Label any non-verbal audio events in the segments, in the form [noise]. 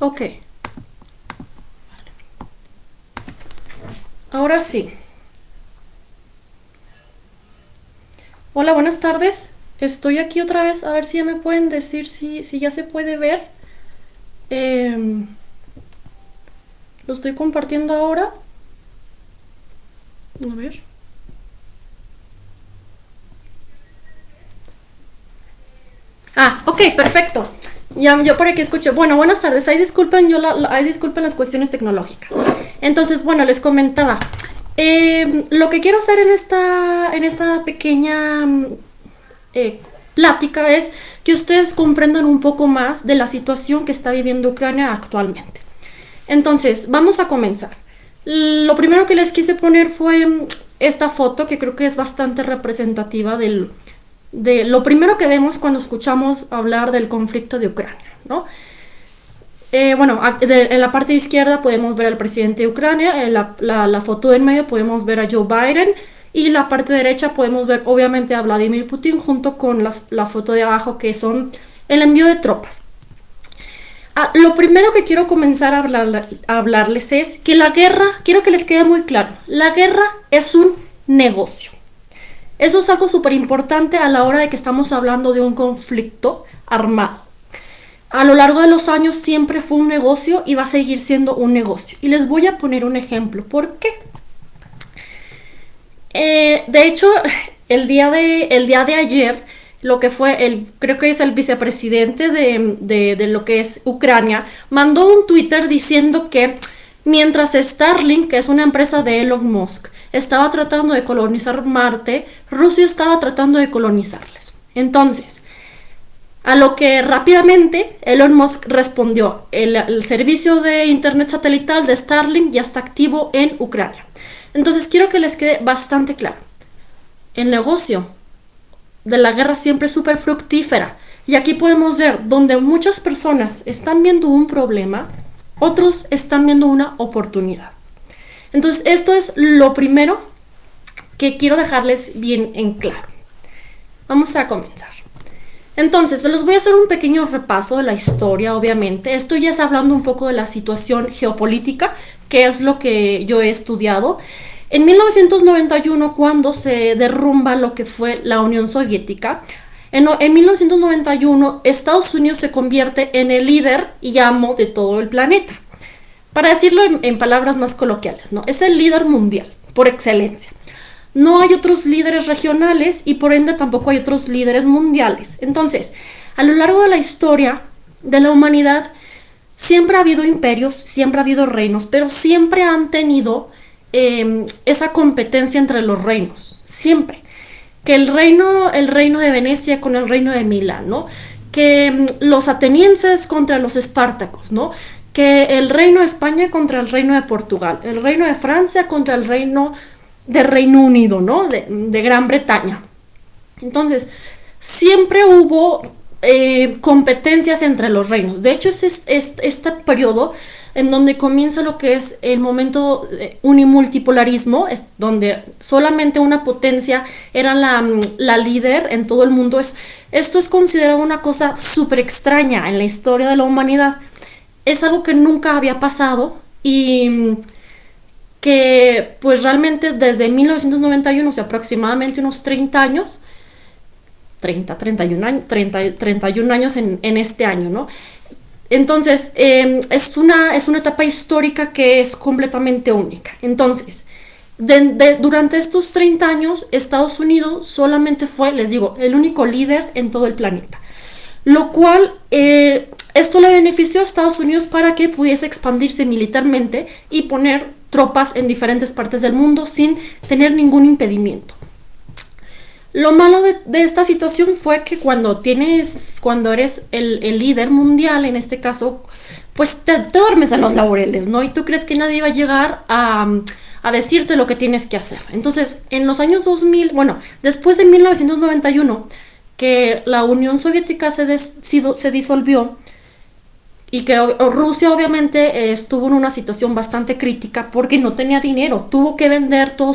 Ok. Ahora sí. Hola, buenas tardes. Estoy aquí otra vez. A ver si ya me pueden decir si, si ya se puede ver. Em, lo estoy compartiendo ahora. A ver. Ah, ok, perfecto. Ya, yo por aquí escucho. Bueno, buenas tardes. Ahí disculpen, yo la, disculpen las cuestiones tecnológicas. Entonces, bueno, les comentaba. Eh, lo que quiero hacer en esta, en esta pequeña eh, plática es que ustedes comprendan un poco más de la situación que está viviendo Ucrania actualmente. Entonces, vamos a comenzar. Lo primero que les quise poner fue esta foto que creo que es bastante representativa del, de lo primero que vemos cuando escuchamos hablar del conflicto de Ucrania, ¿no? Eh, bueno, en la parte izquierda podemos ver al presidente de Ucrania, en la, la, foto en medio podemos ver a Joe Biden y en la parte derecha podemos ver obviamente a Vladimir Putin junto con la, foto de abajo que son el envío de tropas. Ah, lo primero que quiero comenzar a hablarles es que la guerra, quiero que les quede muy claro, la guerra es un negocio. Eso es algo súper importante a la hora de que estamos hablando de un conflicto armado. A lo largo de los años siempre fue un negocio y va a seguir siendo un negocio. Y les voy a poner un ejemplo. ¿Por qué? Eh, de hecho, el día de, el día de ayer, lo que fue el, creo que es el vicepresidente de, de lo que es Ucrania, mandó un Twitter diciendo que Mientras Starlink, que es una empresa de Elon Musk, estaba tratando de colonizar Marte, Rusia estaba tratando de colonizarles. Entonces, a lo que rápidamente Elon Musk respondió, el, servicio de Internet satelital de Starlink ya está activo en Ucrania. Entonces, quiero que les quede bastante claro. El negocio de la guerra siempre es súper fructífera. Y aquí podemos ver donde muchas personas están viendo un problema, otros están viendo una oportunidad. Entonces, esto es lo primero que quiero dejarles bien en claro. Vamos a comenzar. Entonces, les voy a hacer un pequeño repaso de la historia, obviamente. Esto ya es hablando un poco de la situación geopolítica, que es lo que yo he estudiado. En 1991, cuando se derrumba lo que fue la Unión Soviética, en, 1991, Estados Unidos se convierte en el líder y amo de todo el planeta. Para decirlo en, palabras más coloquiales, ¿no? Es el líder mundial, por excelencia. No hay otros líderes regionales y por ende tampoco hay otros líderes mundiales. Entonces, a lo largo de la historia de la humanidad, siempre ha habido imperios, siempre ha habido reinos, pero siempre han tenido em, esa competencia entre los reinos, siempre que el reino, el reino de Venecia con el reino de Milán, ¿no? Que mm, los atenienses contra los espartacos, ¿no? Que el reino de España contra el reino de Portugal, el reino de Francia contra el reino de Reino Unido, ¿no? De, Gran Bretaña. Entonces, siempre hubo eh, competencias entre los reinos. De hecho, es, es, este periodo en donde comienza lo que es el momento unimultipolarismo, es donde solamente una potencia era mm, la, líder en todo el mundo. Es, esto es considerado una cosa súper extraña en la historia de la humanidad. Es algo que nunca había pasado y mm, que pues realmente desde 1991, o sea, aproximadamente unos 30 años, 30, 31 años, 30, 31 años en, en este año, ¿no? Entonces, em, es, una, es una etapa histórica que es completamente única. Entonces, durante estos 30 años, Estados Unidos solamente fue, les digo, el único líder en todo el planeta. Lo cual, eh, esto le benefició a Estados Unidos para que pudiese expandirse militarmente y poner tropas en diferentes partes del mundo sin tener ningún impedimento. Lo malo de, esta situación fue que cuando tienes, cuando eres el, líder mundial, en este caso, pues te, duermes en los laureles, ¿no? Y tú crees que nadie va a llegar a, decirte lo que tienes que hacer. Entonces, en los años 2000, bueno, después de 1991, que la Unión Soviética se, se disolvió, y que Rusia obviamente eh, estuvo en una situación bastante crítica porque no tenía dinero, tuvo que vender todo,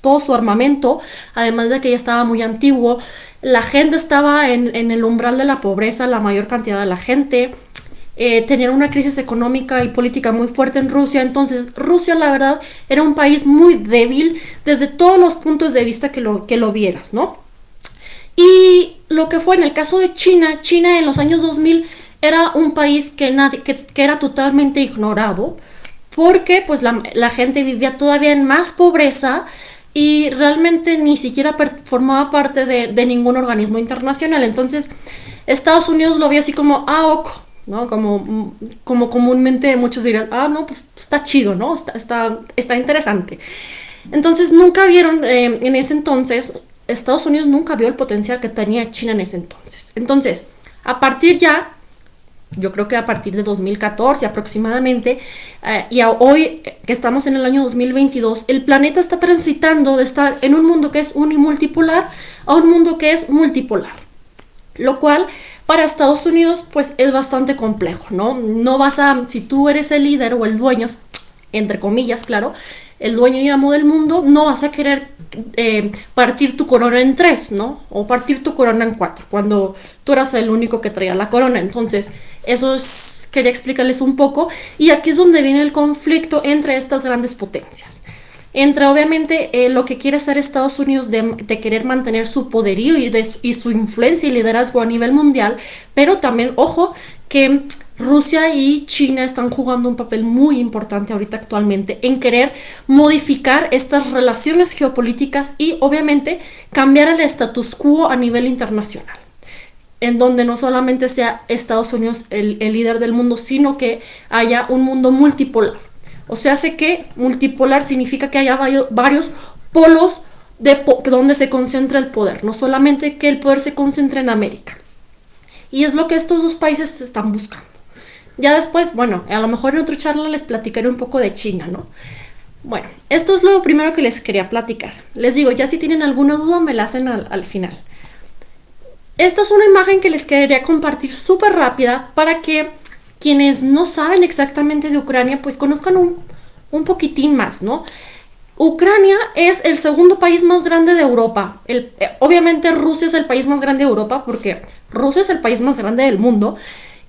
todo su armamento, además de que ya estaba muy antiguo, la gente estaba en, el umbral de la pobreza, la mayor cantidad de la gente, eh, tener una crisis económica y política muy fuerte en Rusia. Entonces, Rusia, la verdad, era un país muy débil desde todos los puntos de vista que lo, que lo vieras, ¿no? Y lo que fue en el caso de China, China en los años 2000 era un país que, nadie, que, era totalmente ignorado porque pues la, gente vivía todavía en más pobreza y realmente ni siquiera formaba parte de, de, ningún organismo internacional. Entonces, Estados Unidos lo veía así como, ah, ok, ¿no? Como, como comúnmente muchos dirán, ah, no, pues está chido, ¿no? Está, está, está interesante. Entonces nunca vieron eh, en ese entonces, Estados Unidos nunca vio el potencial que tenía China en ese entonces. Entonces, a partir ya, yo creo que a partir de 2014 aproximadamente, eh, y hoy que estamos en el año 2022, el planeta está transitando de estar en un mundo que es unimultipolar a un mundo que es multipolar. Lo cual para Estados Unidos, pues es bastante complejo, ¿no? No vas a, si tú eres el líder o el dueño, entre comillas, claro, el dueño y amo del mundo, no vas a querer eh, partir tu corona en tres, ¿no? O partir tu corona en cuatro, cuando tú eras el único que traía la corona. Entonces, eso es, quería explicarles un poco. Y aquí es donde viene el conflicto entre estas grandes potencias entre obviamente eh, lo que quiere hacer Estados Unidos de, querer mantener su poderío y, y su influencia y liderazgo a nivel mundial, pero también, ojo, que Rusia y China están jugando un papel muy importante ahorita actualmente en querer modificar estas relaciones geopolíticas y obviamente cambiar el status quo a nivel internacional en donde no solamente sea Estados Unidos el, líder del mundo, sino que haya un mundo multipolar o sea, hace que multipolar significa que haya varios polos de donde se concentra el poder, no solamente que el poder se concentre en América. Y es lo que estos dos países están buscando. Ya después, bueno, a lo mejor en otra charla les platicaré un poco de China, ¿no? Bueno, esto es lo primero que les quería platicar. Les digo, ya si tienen alguna duda me la hacen al, al final. Esta es una imagen que les quería compartir súper rápida para que quienes no saben exactamente de Ucrania, pues conozcan un, poquitín más, ¿no? Ucrania es el segundo país más grande de Europa. El, eh, obviamente Rusia es el país más grande de Europa porque Rusia es el país más grande del mundo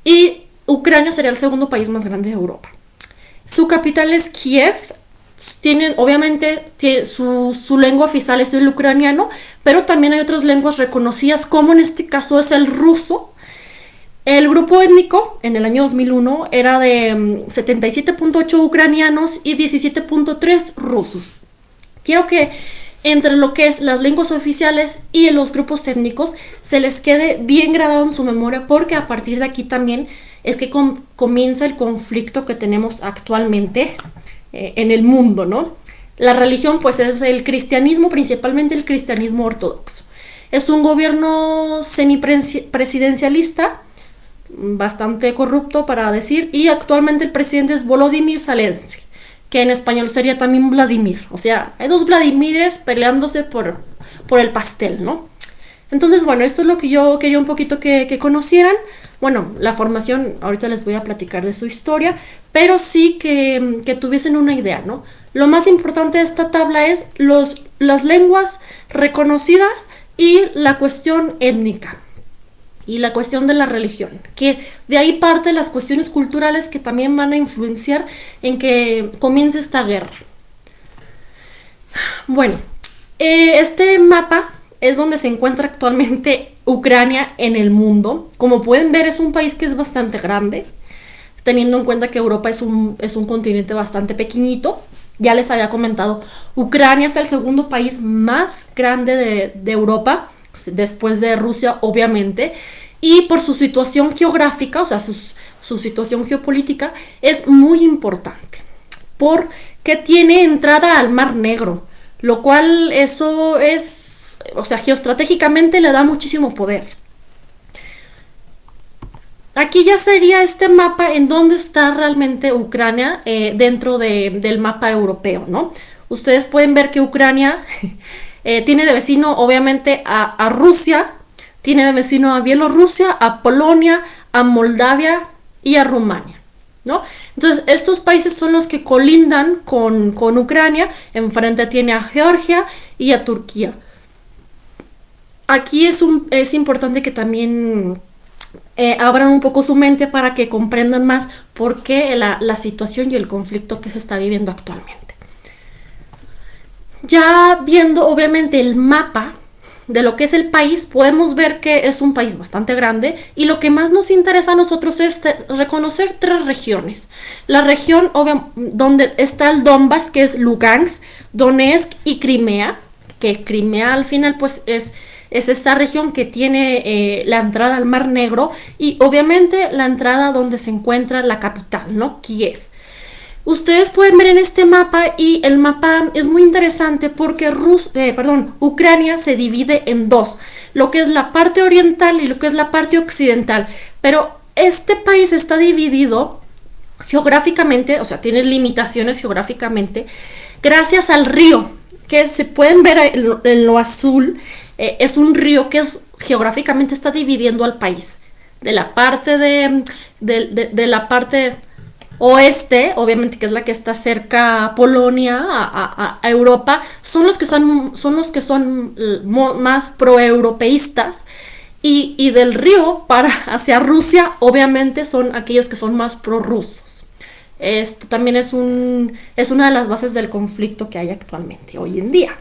y Ucrania sería el segundo país más grande de Europa. Su capital es Kiev. Tienen, obviamente, su, su lengua oficial es el ucraniano, pero también hay otras lenguas reconocidas, como en este caso es el ruso, el grupo étnico en el año 2001 era de 77.8 mm, ucranianos y 17.3 rusos. Quiero que entre lo que es las lenguas oficiales y los grupos étnicos se les quede bien grabado en su memoria porque a partir de aquí también es que comienza el conflicto que tenemos actualmente eh, en el mundo, ¿no? La religión pues es el cristianismo, principalmente el cristianismo ortodoxo. Es un gobierno semipresidencialista bastante corrupto para decir, y actualmente el presidente es Volodymyr Zelensky, que en español sería también Vladimir. O sea, hay dos Vladimires peleándose por, por el pastel, ¿no? Entonces, bueno, esto es lo que yo quería un poquito que, conocieran. Bueno, la formación, ahorita les voy a platicar de su historia, pero sí que, que tuviesen una idea, ¿no? Lo más importante de esta tabla es los, las lenguas reconocidas y la cuestión étnica y la cuestión de la religión, que de ahí parte las cuestiones culturales que también van a influenciar en que comience esta guerra. Bueno, eh, este mapa es donde se encuentra actualmente Ucrania en el mundo. Como pueden ver es un país que es bastante grande, teniendo en cuenta que Europa es un, es un continente bastante pequeñito. Ya les había comentado, Ucrania es el segundo país más grande de, de Europa después de Rusia, obviamente, y por su situación geográfica, o sea, su, situación geopolítica, es muy importante, porque tiene entrada al Mar Negro, lo cual eso es, o sea, geoestratégicamente le da muchísimo poder. Aquí ya sería este mapa en donde está realmente Ucrania eh, dentro del mapa europeo, ¿no? Ustedes pueden ver que Ucrania [laughs] Eh, tiene de vecino obviamente a, Rusia, tiene de vecino a Bielorrusia, a Polonia, a Moldavia y a Rumania. ¿No? Entonces, estos países son los que colindan con, con, Ucrania, enfrente tiene a Georgia y a Turquía. Aquí es, un, es importante que también eh, abran un poco su mente para que comprendan más por qué la, la situación y el conflicto que se está viviendo actualmente. Ya viendo obviamente el mapa de lo que es el país, podemos ver que es un país bastante grande y lo que más nos interesa a nosotros es reconocer tres regiones. La región donde está el Donbass, que es Lugansk, Donetsk y Crimea, que Crimea al final pues es, es esta región que tiene eh, la entrada al Mar Negro y obviamente la entrada donde se encuentra la capital, ¿no? Kiev. Ustedes pueden ver en este mapa y el mapa es muy interesante porque Rus eh, perdón, Ucrania se divide en dos, lo que es la parte oriental y lo que es la parte occidental. Pero este país está dividido geográficamente, o sea, tiene limitaciones geográficamente, gracias al río, que se pueden ver en lo, azul, eh, es un río que geográficamente está dividiendo al país. De la parte de, de la parte oeste, obviamente que es la que está cerca a Polonia, a, Europa, son los que son, son, los que son más proeuropeístas. Y, y del río para [laughs] hacia Rusia, obviamente son aquellos que son más prorrusos. Esto también es, un, es una de las bases del conflicto que hay actualmente, hoy en día.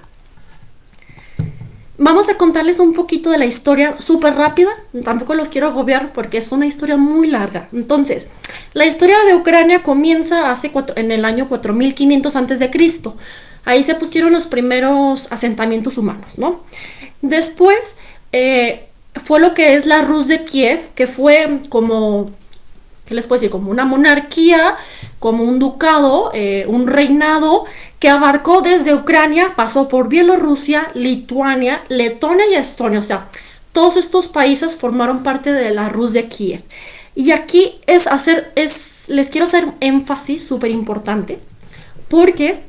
Vamos a contarles un poquito de la historia súper rápida, tampoco los quiero agobiar porque es una historia muy larga. Entonces, la historia de Ucrania comienza hace en el año 4500 a.C. Ahí se pusieron los primeros asentamientos humanos, ¿no? Después eh, fue lo que es la Rus de Kiev, que fue como ¿qué les puedo decir? Como una monarquía, como un ducado, eh, un reinado que abarcó desde Ucrania, pasó por Bielorrusia, Lituania, Letonia y Estonia. O sea, todos estos países formaron parte de la Rus de Kiev. Y aquí es hacer, es, les quiero hacer énfasis súper importante, porque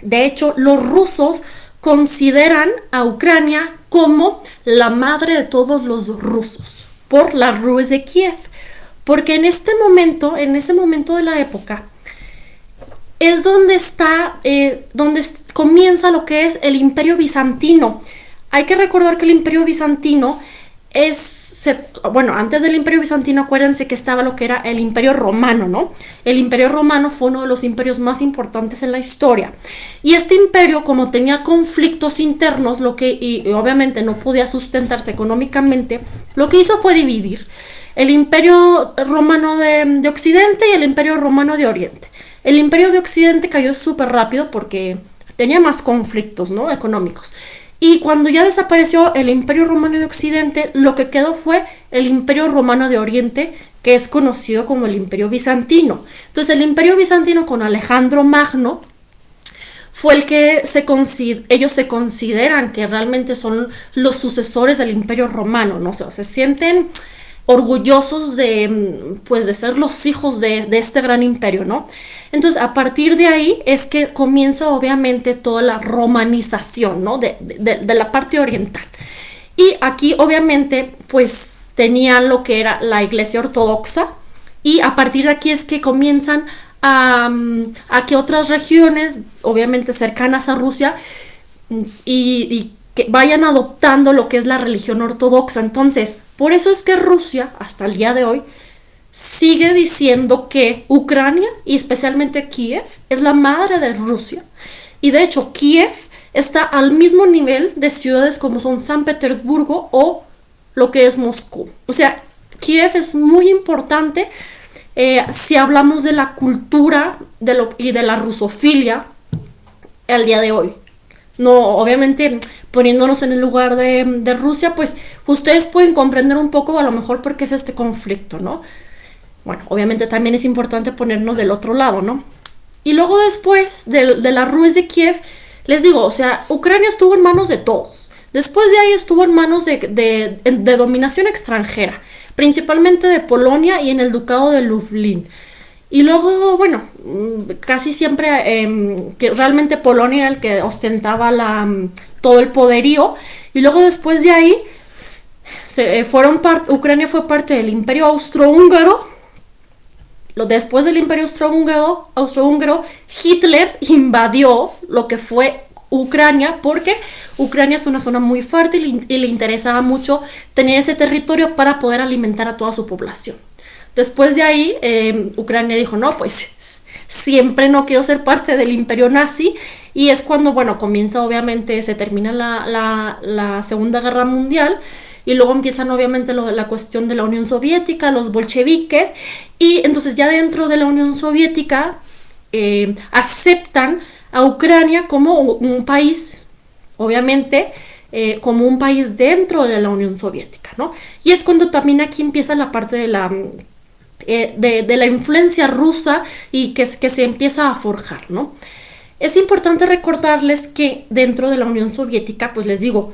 de hecho los rusos consideran a Ucrania como la madre de todos los rusos, por la Rus de Kiev. Porque en este momento, en ese momento de la época, es donde está, eh, donde comienza lo que es el imperio bizantino. Hay que recordar que el imperio bizantino es, bueno, antes del imperio bizantino acuérdense que estaba lo que era el imperio romano, ¿no? El imperio romano fue uno de los imperios más importantes en la historia. Y este imperio, como tenía conflictos internos, lo que, y obviamente no podía sustentarse económicamente, lo que hizo fue dividir el imperio romano de, Occidente y el imperio romano de Oriente. El imperio de Occidente cayó súper rápido porque tenía más conflictos ¿no? económicos. Y cuando ya desapareció el imperio romano de Occidente, lo que quedó fue el imperio romano de Oriente, que es conocido como el imperio bizantino. Entonces el imperio bizantino con Alejandro Magno fue el que se ellos se consideran que realmente son los sucesores del imperio romano, ¿no? sé, se sienten orgullosos de, mm, pues, de ser los hijos de, este gran imperio, ¿no? Entonces, a partir de ahí es que comienza obviamente toda la romanización, ¿no? De, la parte oriental. Y aquí, obviamente, pues tenían lo que era la iglesia ortodoxa y a partir de aquí es que comienzan a, mm, a que otras regiones, obviamente cercanas a Rusia, mm, y que vayan adoptando lo que es la religión ortodoxa. Entonces, por eso es que Rusia, hasta el día de hoy, sigue diciendo que Ucrania, y especialmente Kiev, es la madre de Rusia. Y de hecho, Kiev está al mismo nivel de ciudades como son San Petersburgo o lo que es Moscú. O sea, Kiev es muy importante eh, si hablamos de la cultura y de la rusofilia el día de hoy. No, obviamente poniéndonos en el lugar de, Rusia, pues ustedes pueden comprender un poco a lo mejor por qué es este conflicto, ¿no? Bueno, obviamente también es importante ponernos del otro lado, ¿no? Y luego después de, la Ruiz de Kiev, les digo, o sea, Ucrania estuvo en manos de todos. Después de ahí estuvo en manos de, de dominación extranjera, principalmente de Polonia y en el ducado de Lublin. Y luego, bueno, mm, casi siempre em, que realmente Polonia era el que ostentaba la, mm, todo el poderío. Y luego después de ahí, se, eh, fueron Ucrania fue parte del imperio austrohúngaro. Después del imperio austrohúngaro, austrohúngaro, Hitler invadió lo que fue Ucrania porque Ucrania es una zona muy fértil y, le interesaba mucho tener ese territorio para poder alimentar a toda su población. Después de ahí, em, Ucrania dijo, no, pues siempre no quiero ser parte del imperio nazi y es cuando, bueno, comienza obviamente, se termina la, la, Segunda Guerra Mundial y luego empiezan obviamente la cuestión de la Unión Soviética, los bolcheviques y entonces ya dentro de la Unión Soviética em, aceptan a Ucrania como un país, obviamente, eh, como un país dentro de la Unión Soviética, ¿no? Y es cuando también aquí empieza la parte de la, eh, de, la influencia rusa y que, que se empieza a forjar, ¿no? Es importante recordarles que dentro de la Unión Soviética, pues les digo,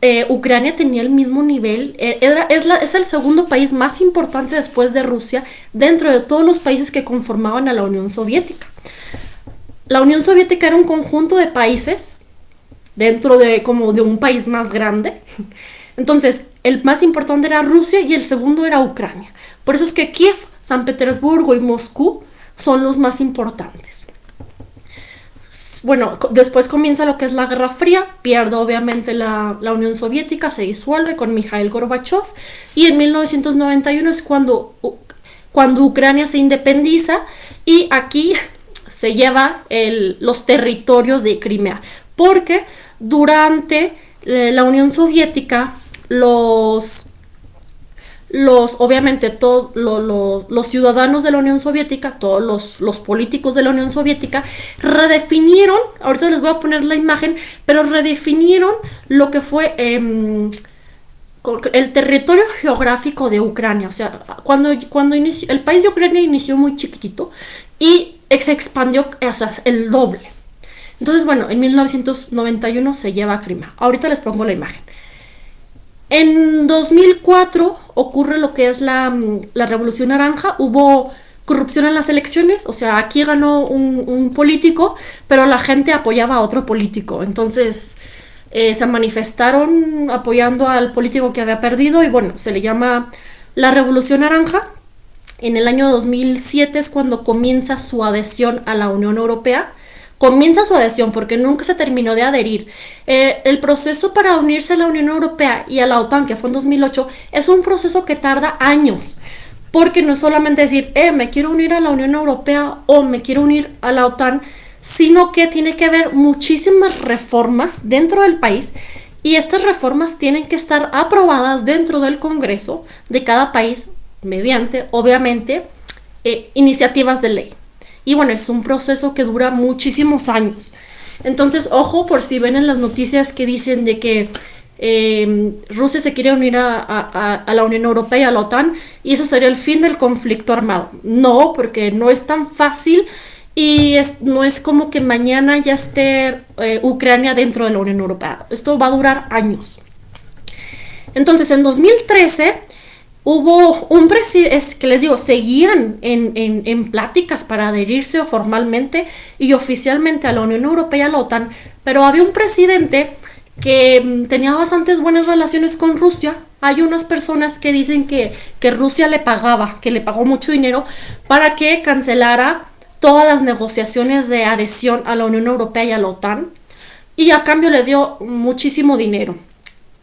eh, Ucrania tenía el mismo nivel, era, es, la, es el segundo país más importante después de Rusia dentro de todos los países que conformaban a la Unión Soviética la Unión Soviética era un conjunto de países dentro de como de un país más grande. Entonces, el más importante era Rusia y el segundo era Ucrania. Por eso es que Kiev, San Petersburgo y Moscú son los más importantes. Bueno, después comienza lo que es la Guerra Fría, pierde obviamente la, la Unión Soviética, se disuelve con Mikhail Gorbachev y en 1991 es cuando, cuando Ucrania se independiza y aquí [laughs] se lleva los territorios de Crimea, porque durante eh, la Unión Soviética los los, obviamente, todos los ciudadanos de la Unión Soviética, todos los, políticos de la Unión Soviética, redefinieron, ahorita les voy a poner la imagen, pero redefinieron lo que fue em, el territorio geográfico de Ucrania. O sea, cuando, cuando inició, el país de Ucrania inició muy chiquitito y se expandió el doble. Entonces, bueno, en 1991 se lleva a Crimea. Ahorita les pongo la imagen. En 2004 ocurre lo que es la, la Revolución Naranja. Hubo corrupción en las elecciones, o sea, aquí ganó un, político, pero la gente apoyaba a otro político. Entonces eh, se manifestaron apoyando al político que había perdido y bueno, se le llama la Revolución Naranja. En el año 2007 es cuando comienza su adhesión a la Unión Europea. Comienza su adhesión porque nunca se terminó de adherir. Eh, el proceso para unirse a la Unión Europea y a la OTAN, que fue en 2008, es un proceso que tarda años. Porque no es solamente decir, eh, me quiero unir a la Unión Europea o me quiero unir a la OTAN, sino que tiene que haber muchísimas reformas dentro del país y estas reformas tienen que estar aprobadas dentro del Congreso de cada país mediante, obviamente, eh, iniciativas de ley. Y bueno, es un proceso que dura muchísimos años. Entonces, ojo por si ven en las noticias que dicen de que em, Rusia se quiere unir a, la Unión Europea y a la OTAN y eso sería el fin del conflicto armado. No, porque no es tan fácil y es, no es como que mañana ya esté eh, Ucrania dentro de la Unión Europea. Esto va a durar años. Entonces, en 2013 hubo un presidente, que les digo, seguían en, pláticas para adherirse formalmente y oficialmente a la Unión Europea y a la OTAN, pero había un presidente que mm, tenía bastantes buenas relaciones con Rusia. Hay unas personas que dicen que, que Rusia le pagaba, que le pagó mucho dinero para que cancelara todas las negociaciones de adhesión a la Unión Europea y a la OTAN y a cambio le dio muchísimo dinero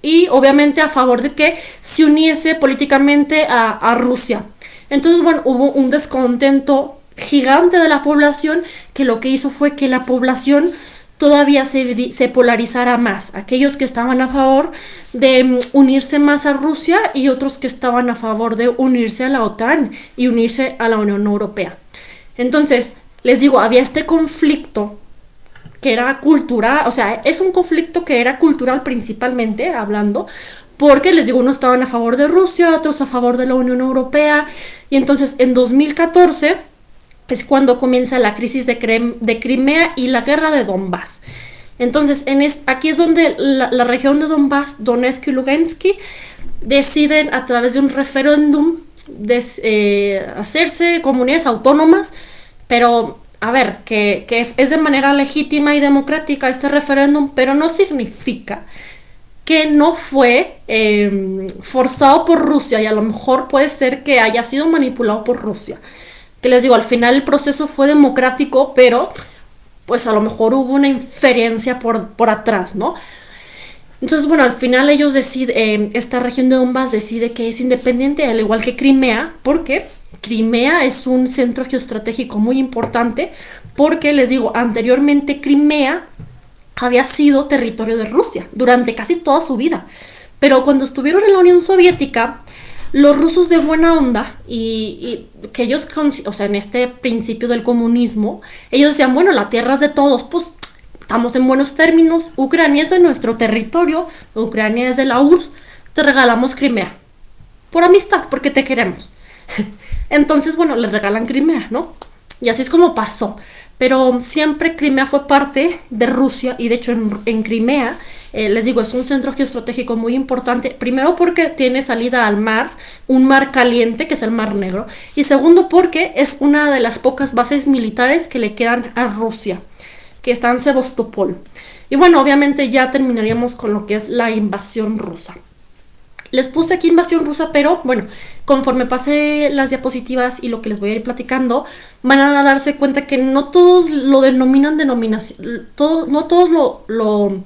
y obviamente a favor de que se uniese políticamente a, Rusia. Entonces, bueno, hubo un descontento gigante de la población que lo que hizo fue que la población todavía se, se, polarizara más. Aquellos que estaban a favor de mm, unirse más a Rusia y otros que estaban a favor de unirse a la OTAN y unirse a la Unión Europea. Entonces, les digo, había este conflicto que era cultural, o sea, es un conflicto que era cultural principalmente, hablando, porque les digo, unos estaban a favor de Rusia, otros a favor de la Unión Europea, y entonces en 2014 es cuando comienza la crisis de, Crimea y la guerra de Donbass. Entonces, en aquí es donde la, región de Donbass, Donetsk y Lugansk, deciden a través de un referéndum eh, hacerse comunidades autónomas, pero a ver, que, es de manera legítima y democrática este referéndum, pero no significa que no fue em, forzado por Rusia y a lo mejor puede ser que haya sido manipulado por Rusia. Que les digo, al final el proceso fue democrático, pero pues a lo mejor hubo una inferencia por, por atrás, ¿no? Entonces, bueno, al final ellos deciden, eh, esta región de Donbass decide que es independiente, al igual que Crimea, porque Crimea es un centro geoestratégico muy importante, porque les digo, anteriormente Crimea había sido territorio de Rusia durante casi toda su vida. Pero cuando estuvieron en la Unión Soviética, los rusos de buena onda y, que ellos, o sea, en este principio del comunismo, ellos decían, bueno, la tierra es de todos, pues estamos en buenos términos, Ucrania es de nuestro territorio, Ucrania es de la URSS, te regalamos Crimea. Por amistad, porque te queremos. [laughs] Entonces, bueno, le regalan Crimea, ¿no? Y así es como pasó. Pero siempre Crimea fue parte de Rusia y de hecho en, Crimea, eh, les digo, es un centro geoestratégico muy importante. Primero porque tiene salida al mar, un mar caliente que es el Mar Negro. Y segundo porque es una de las pocas bases militares que le quedan a Rusia que está en Sebastopol. Y bueno, obviamente ya terminaríamos con lo que es la invasión rusa. Les puse aquí invasión rusa, pero bueno, conforme pase las diapositivas y lo que les voy a ir platicando, van a darse cuenta que no todos lo denominan denominación, no todos lo, lo,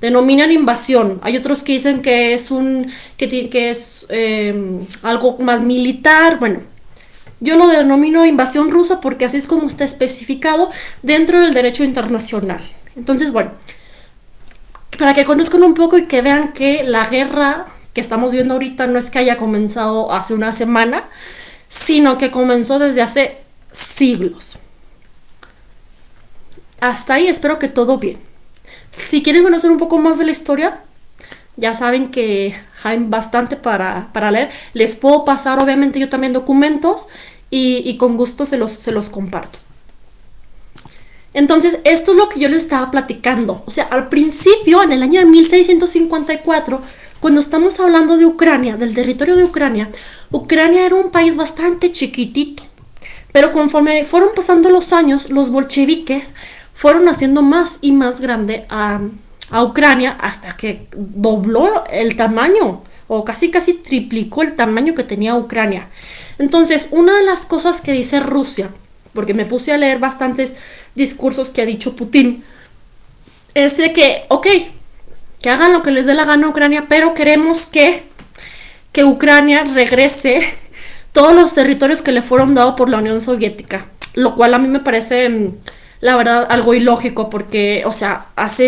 denominan invasión. Hay otros que dicen que es un que, que es eh, algo más militar. Bueno, yo lo denomino invasión rusa porque así es como está especificado dentro del derecho internacional. Entonces, bueno, para que conozcan un poco y que vean que la guerra que estamos viendo ahorita no es que haya comenzado hace una semana, sino que comenzó desde hace siglos. Hasta ahí espero que todo bien. Si quieren conocer un poco más de la historia, ya saben que hay bastante para, para leer. Les puedo pasar obviamente yo también documentos y, con gusto se los, se los comparto. Entonces, esto es lo que yo les estaba platicando. O sea, al principio, en el año de 1654, cuando estamos hablando de Ucrania, del territorio de Ucrania, Ucrania era un país bastante chiquitito. Pero conforme fueron pasando los años, los bolcheviques fueron haciendo más y más grande a, a Ucrania hasta que dobló el tamaño o casi casi triplicó el tamaño que tenía Ucrania. Entonces, una de las cosas que dice Rusia, porque me puse a leer bastantes discursos que ha dicho Putin, es de que, ok, que hagan lo que les dé la gana a Ucrania, pero queremos que, que Ucrania regrese todos los territorios que le fueron dados por la Unión Soviética, lo cual a mí me parece mm, la verdad algo ilógico porque, o sea, hace,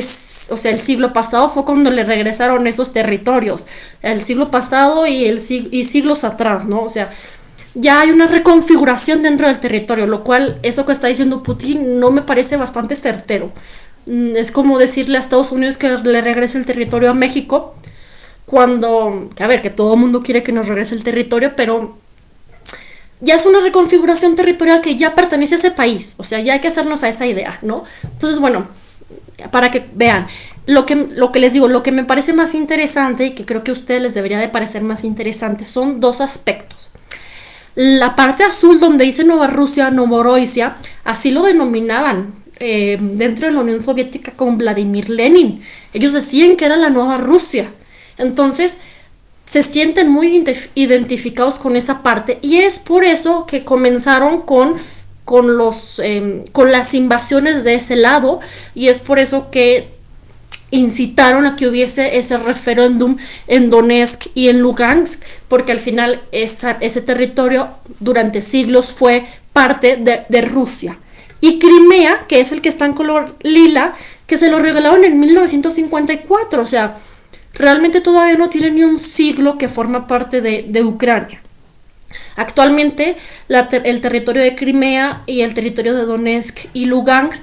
o sea, el siglo pasado fue cuando le regresaron esos territorios, el siglo pasado y el y siglos atrás, ¿no? O sea, ya hay una reconfiguración dentro del territorio, lo cual eso que está diciendo Putin no me parece bastante certero. Mm, es como decirle a Estados Unidos que le regrese el territorio a México, cuando, a ver, que todo el mundo quiere que nos regrese el territorio, pero ya es una reconfiguración territorial que ya pertenece a ese país, o sea, ya hay que hacernos a esa idea, ¿no? Entonces, bueno, para que vean, lo que, lo que les digo, lo que me parece más interesante y que creo que a ustedes les debería de parecer más interesante son dos aspectos. La parte azul donde dice Nueva Rusia, Novorosia, así lo denominaban eh, dentro de la Unión Soviética con Vladimir Lenin. Ellos decían que era la Nueva Rusia. Entonces, se sienten muy identificados con esa parte y es por eso que comenzaron con con los em, con las invasiones de ese lado y es por eso que incitaron a que hubiese ese referéndum en Donetsk y en Lugansk, porque al final ese territorio durante siglos fue parte de, Rusia. Y Crimea, que es el que está en color lila, que se lo regalaron en 1954, o sea, realmente todavía no tiene ni un siglo que forma parte de, Ucrania. Actualmente el territorio de Crimea y el territorio de Donetsk y Lugansk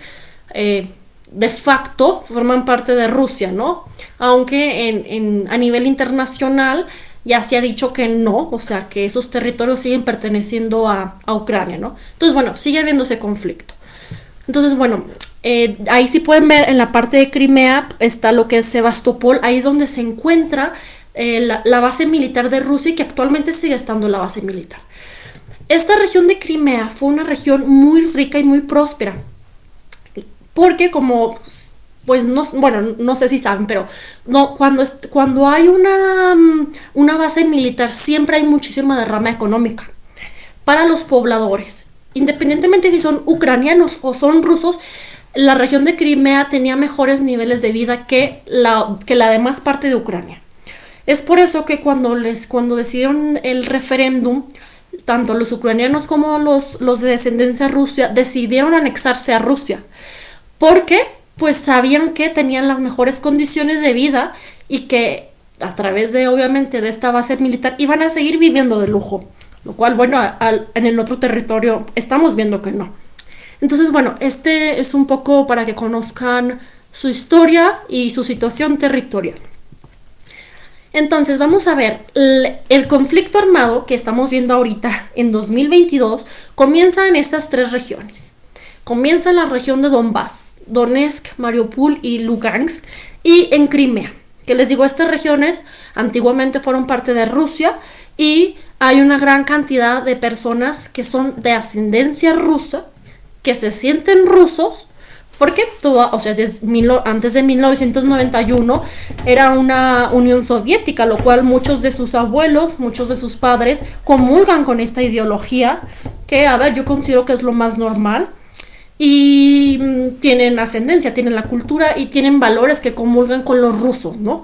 eh, de facto forman parte de Rusia, ¿no? Aunque a nivel internacional ya se ha dicho que no, o sea, que esos territorios siguen perteneciendo a, Ucrania, ¿no? Entonces, bueno, sigue habiendo ese conflicto. Entonces, bueno, eh, ahí sí pueden ver en la parte de Crimea está lo que es Sebastopol, ahí es donde se encuentra eh, la, la base militar de Rusia y que actualmente sigue estando la base militar. Esta región de Crimea fue una región muy rica y muy próspera porque como pues no, bueno, no sé si saben, pero no, cuando, cuando hay una, mm, una base militar siempre hay muchísima derrama económica para los pobladores. Independientemente si son ucranianos o son rusos, la región de Crimea tenía mejores niveles de vida que la, que la demás parte de Ucrania. Es por eso que cuando, les, cuando decidieron el referéndum, tanto los ucranianos como los, los de descendencia rusa decidieron anexarse a Rusia. Porque pues sabían que tenían las mejores condiciones de vida y que a través de obviamente de esta base militar iban a seguir viviendo de lujo. Lo cual, bueno, en el otro territorio estamos viendo que no. Entonces, bueno, este es un poco para que conozcan su historia y su situación territorial. Entonces, vamos a ver, el, conflicto armado que estamos viendo ahorita en 2022 comienza en estas tres regiones. Comienza en la región de Donbass, Donetsk, Mariupol y Lugansk, y en Crimea. Que les digo, estas regiones antiguamente fueron parte de Rusia y hay una gran cantidad de personas que son de ascendencia rusa, que se sienten rusos, porque toda, o sea, antes de 1991 era una Unión Soviética, lo cual muchos de sus abuelos, muchos de sus padres comulgan con esta ideología, que a ver, yo considero que es lo más normal. Y mm, tienen ascendencia, tienen la cultura y tienen valores que comulgan con los rusos, ¿no?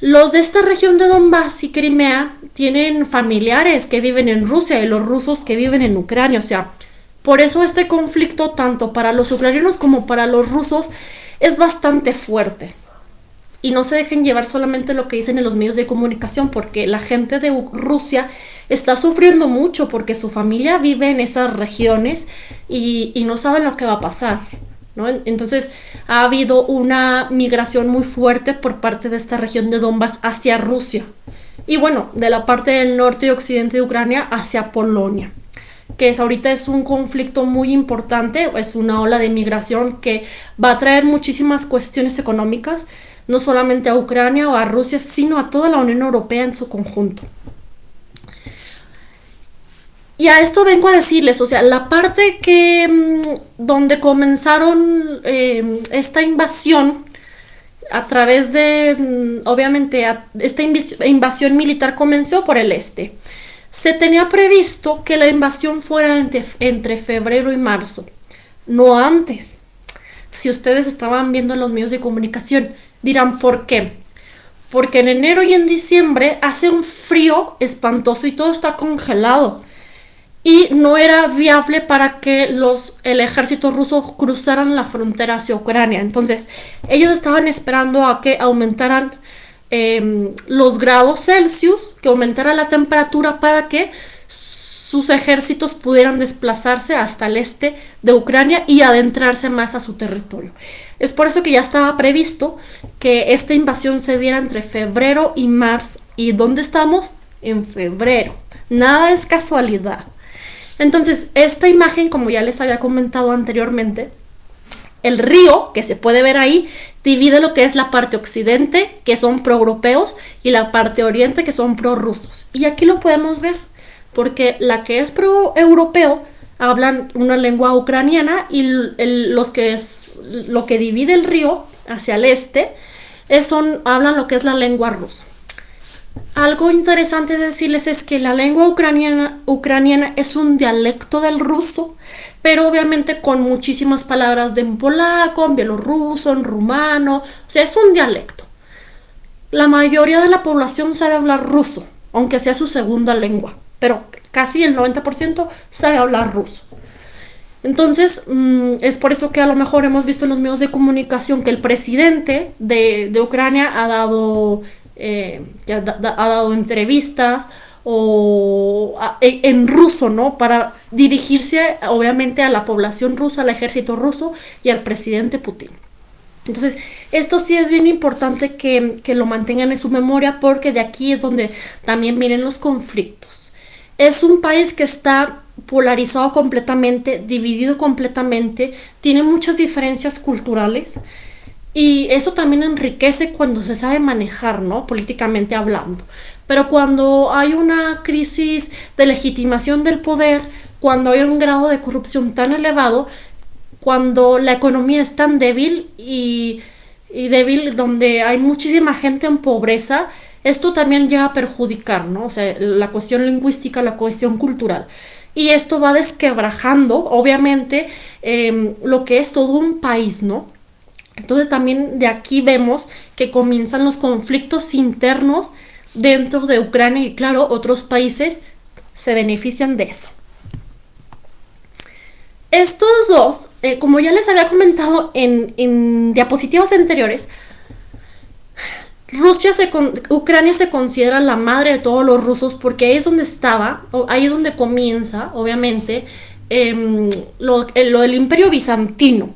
Los de esta región de Donbass y Crimea tienen familiares que viven en Rusia y los rusos que viven en Ucrania, o sea, por eso este conflicto, tanto para los ucranianos como para los rusos, es bastante fuerte. Y no se dejen llevar solamente lo que dicen en los medios de comunicación, porque la gente de Rusia está sufriendo mucho porque su familia vive en esas regiones y, no saben lo que va a pasar. Entonces ha habido una migración muy fuerte por parte de esta región de Donbass hacia Rusia. Y bueno, de la parte del norte y occidente de Ucrania hacia Polonia que es, ahorita es un conflicto muy importante, es una ola de migración que va a traer muchísimas cuestiones económicas, no solamente a Ucrania o a Rusia, sino a toda la Unión Europea en su conjunto. Y a esto vengo a decirles, o sea, la parte que mm, donde comenzaron eh, esta invasión a través de, mm, obviamente, esta invasión militar comenzó por el este. Se tenía previsto que la invasión fuera entre, febrero y marzo, no antes. Si ustedes estaban viendo en los medios de comunicación, dirán por qué. Porque en enero y en diciembre hace un frío espantoso y todo está congelado. Y no era viable para que los, el ejército ruso cruzaran la frontera hacia Ucrania. Entonces, ellos estaban esperando a que aumentaran Em, los grados Celsius, que aumentara la temperatura para que sus ejércitos pudieran desplazarse hasta el este de Ucrania y adentrarse más a su territorio. Es por eso que ya estaba previsto que esta invasión se diera entre febrero y marzo. ¿Y dónde estamos? En febrero. Nada es casualidad. Entonces, esta imagen, como ya les había comentado anteriormente, el río que se puede ver ahí divide lo que es la parte occidente, que son pro-europeos, y la parte oriente, que son pro-rusos. Y aquí lo podemos ver, porque la que es pro-europeo hablan una lengua ucraniana y los que es lo que divide el río hacia el este son, hablan lo que es la lengua rusa. Algo interesante decirles es que la lengua ucraniana, ucraniana es un dialecto del ruso pero obviamente con muchísimas palabras de en polaco, en bielorruso, en rumano, o sea, es un dialecto. La mayoría de la población sabe hablar ruso, aunque sea su segunda lengua, pero casi el 90% sabe hablar ruso. Entonces, mm, es por eso que a lo mejor hemos visto en los medios de comunicación que el presidente de, Ucrania ha dado, eh, ha dado entrevistas o en ruso, ¿no? Para dirigirse obviamente a la población rusa, al ejército ruso y al presidente Putin. Entonces, esto sí es bien importante que, que, lo mantengan en su memoria porque de aquí es donde también vienen los conflictos. Es un país que está polarizado completamente, dividido completamente, tiene muchas diferencias culturales y eso también enriquece cuando se sabe manejar, ¿no? Políticamente hablando. Pero cuando hay una crisis de legitimación del poder, cuando hay un grado de corrupción tan elevado, cuando la economía es tan débil y, débil donde hay muchísima gente en pobreza, esto también llega a perjudicar, ¿no? O sea, la cuestión lingüística, la cuestión cultural. y esto va desquebrajando, obviamente, em, lo que es todo un país, ¿no? Entonces también de aquí vemos que comienzan los conflictos internos dentro de Ucrania y claro, otros países se benefician de eso. Estos dos, eh, como ya les había comentado en, diapositivas anteriores, Rusia se Ucrania se considera la madre de todos los rusos porque ahí es donde estaba, ahí es donde comienza, obviamente, em, lo, lo, del imperio bizantino.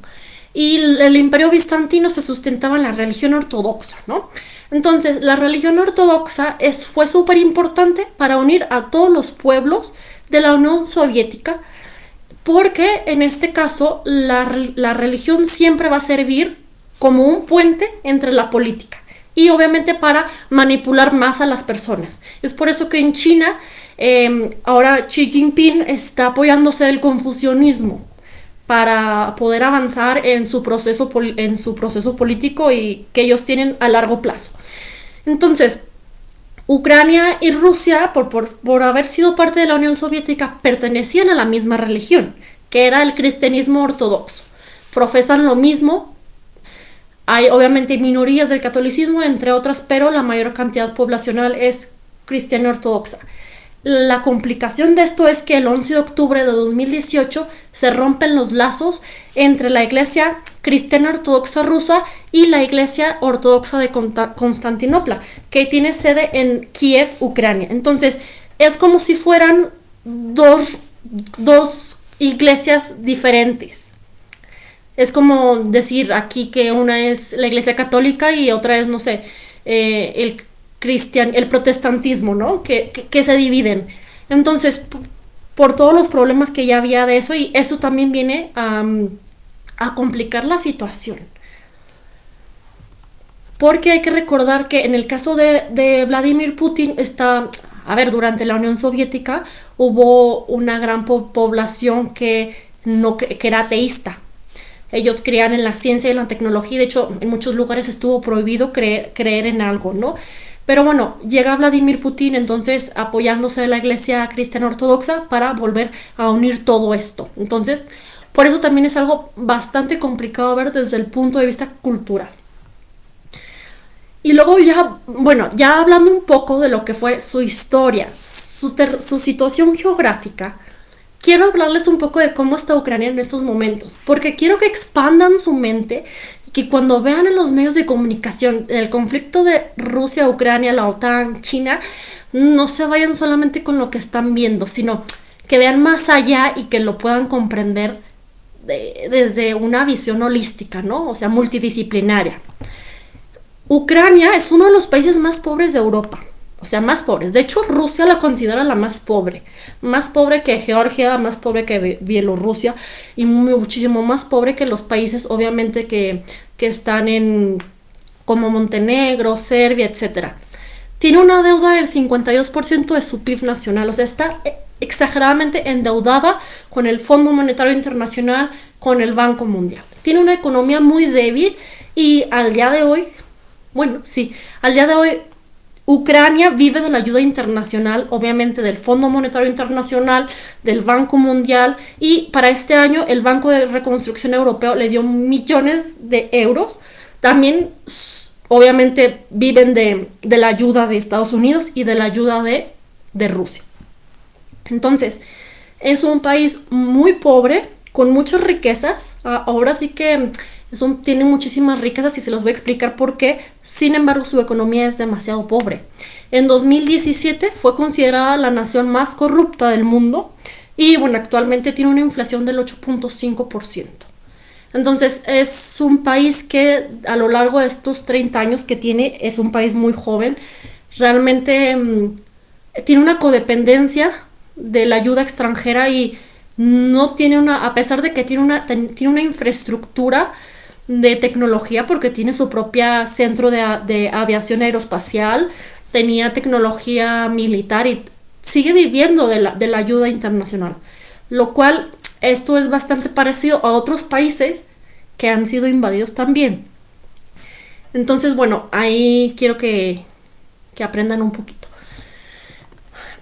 Y el imperio bizantino se sustentaba en la religión ortodoxa, ¿no? Entonces, la religión ortodoxa fue súper importante para unir a todos los pueblos de la Unión Soviética, porque en este caso la, la religión siempre va a servir como un puente entre la política y obviamente para manipular más a las personas. Es por eso que en China em, ahora Xi Jinping está apoyándose del confucianismo para poder avanzar en su proceso, en su proceso político y que ellos tienen a largo plazo. Entonces, Ucrania y Rusia, por, por, haber sido parte de la Unión Soviética, pertenecían a la misma religión, que era el cristianismo ortodoxo. Profesan lo mismo. Hay obviamente minorías del catolicismo, entre otras, pero la mayor cantidad poblacional es cristiana ortodoxa. La complicación de esto es que el 11 de octubre de 2018 se rompen los lazos entre la Iglesia Cristiana Ortodoxa Rusa y la Iglesia Ortodoxa de Constantinopla, que tiene sede en Kiev, Ucrania. Entonces, es como si fueran dos, iglesias diferentes. Es como decir aquí que una es la Iglesia Católica y otra es, no sé, eh, el cristian, el protestantismo, ¿no? Que, que, se dividen. Entonces, por todos los problemas que ya había de eso, y eso también viene a, a complicar la situación. Porque hay que recordar que en el caso de, de, Vladimir Putin está, a ver, durante la Unión Soviética hubo una gran población que, no, que era ateísta. Ellos creían en la ciencia y la tecnología, de hecho en muchos lugares estuvo prohibido creer en algo, ¿no? Pero bueno, llega Vladimir Putin entonces apoyándose de la iglesia cristiana ortodoxa para volver a unir todo esto. Entonces, por eso también es algo bastante complicado ver desde el punto de vista cultural. Y luego ya, bueno, ya hablando un poco de lo que fue su historia, su, su situación geográfica, quiero hablarles un poco de cómo está Ucrania en estos momentos, porque quiero que expandan su mente que cuando vean en los medios de comunicación el conflicto de Rusia, Ucrania, la OTAN, China, no se vayan solamente con lo que están viendo, sino que vean más allá y que lo puedan comprender desde una visión holística, ¿no? O sea, multidisciplinaria. Ucrania es uno de los países más pobres de Europa o sea, más pobres. De hecho, Rusia la considera la más pobre. Más pobre que Georgia, más pobre que Bielorrusia y muchísimo más pobre que los países, obviamente, que, que están en como Montenegro, Serbia, etc. Tiene una deuda del 52% de su PIB nacional, o sea, está exageradamente endeudada con el Fondo Monetario Internacional, con el Banco Mundial. Tiene una economía muy débil y al día de hoy, bueno, sí, al día de hoy Ucrania vive de la ayuda internacional, obviamente del Fondo Monetario Internacional, del Banco Mundial y para este año el Banco de Reconstrucción Europeo le dio millones de euros. También obviamente viven de, la ayuda de Estados Unidos y de la ayuda de, de Rusia. Entonces, es un país muy pobre, con muchas riquezas. Ahora sí que son, tienen muchísimas riquezas y se los voy a explicar por qué. Sin embargo, su economía es demasiado pobre. En 2017 fue considerada la nación más corrupta del mundo y bueno, actualmente tiene una inflación del 8.5%. Entonces es un país que a lo largo de estos 30 años que tiene es un país muy joven. Realmente mm, tiene una codependencia de la ayuda extranjera y no tiene una, a pesar de que tiene una, tiene una infraestructura de tecnología porque tiene su propia centro de, aviación aeroespacial, tenía tecnología militar y sigue viviendo de la, de la ayuda internacional. Lo cual, esto es bastante parecido a otros países que han sido invadidos también. Entonces, bueno, ahí quiero que, que aprendan un poquito.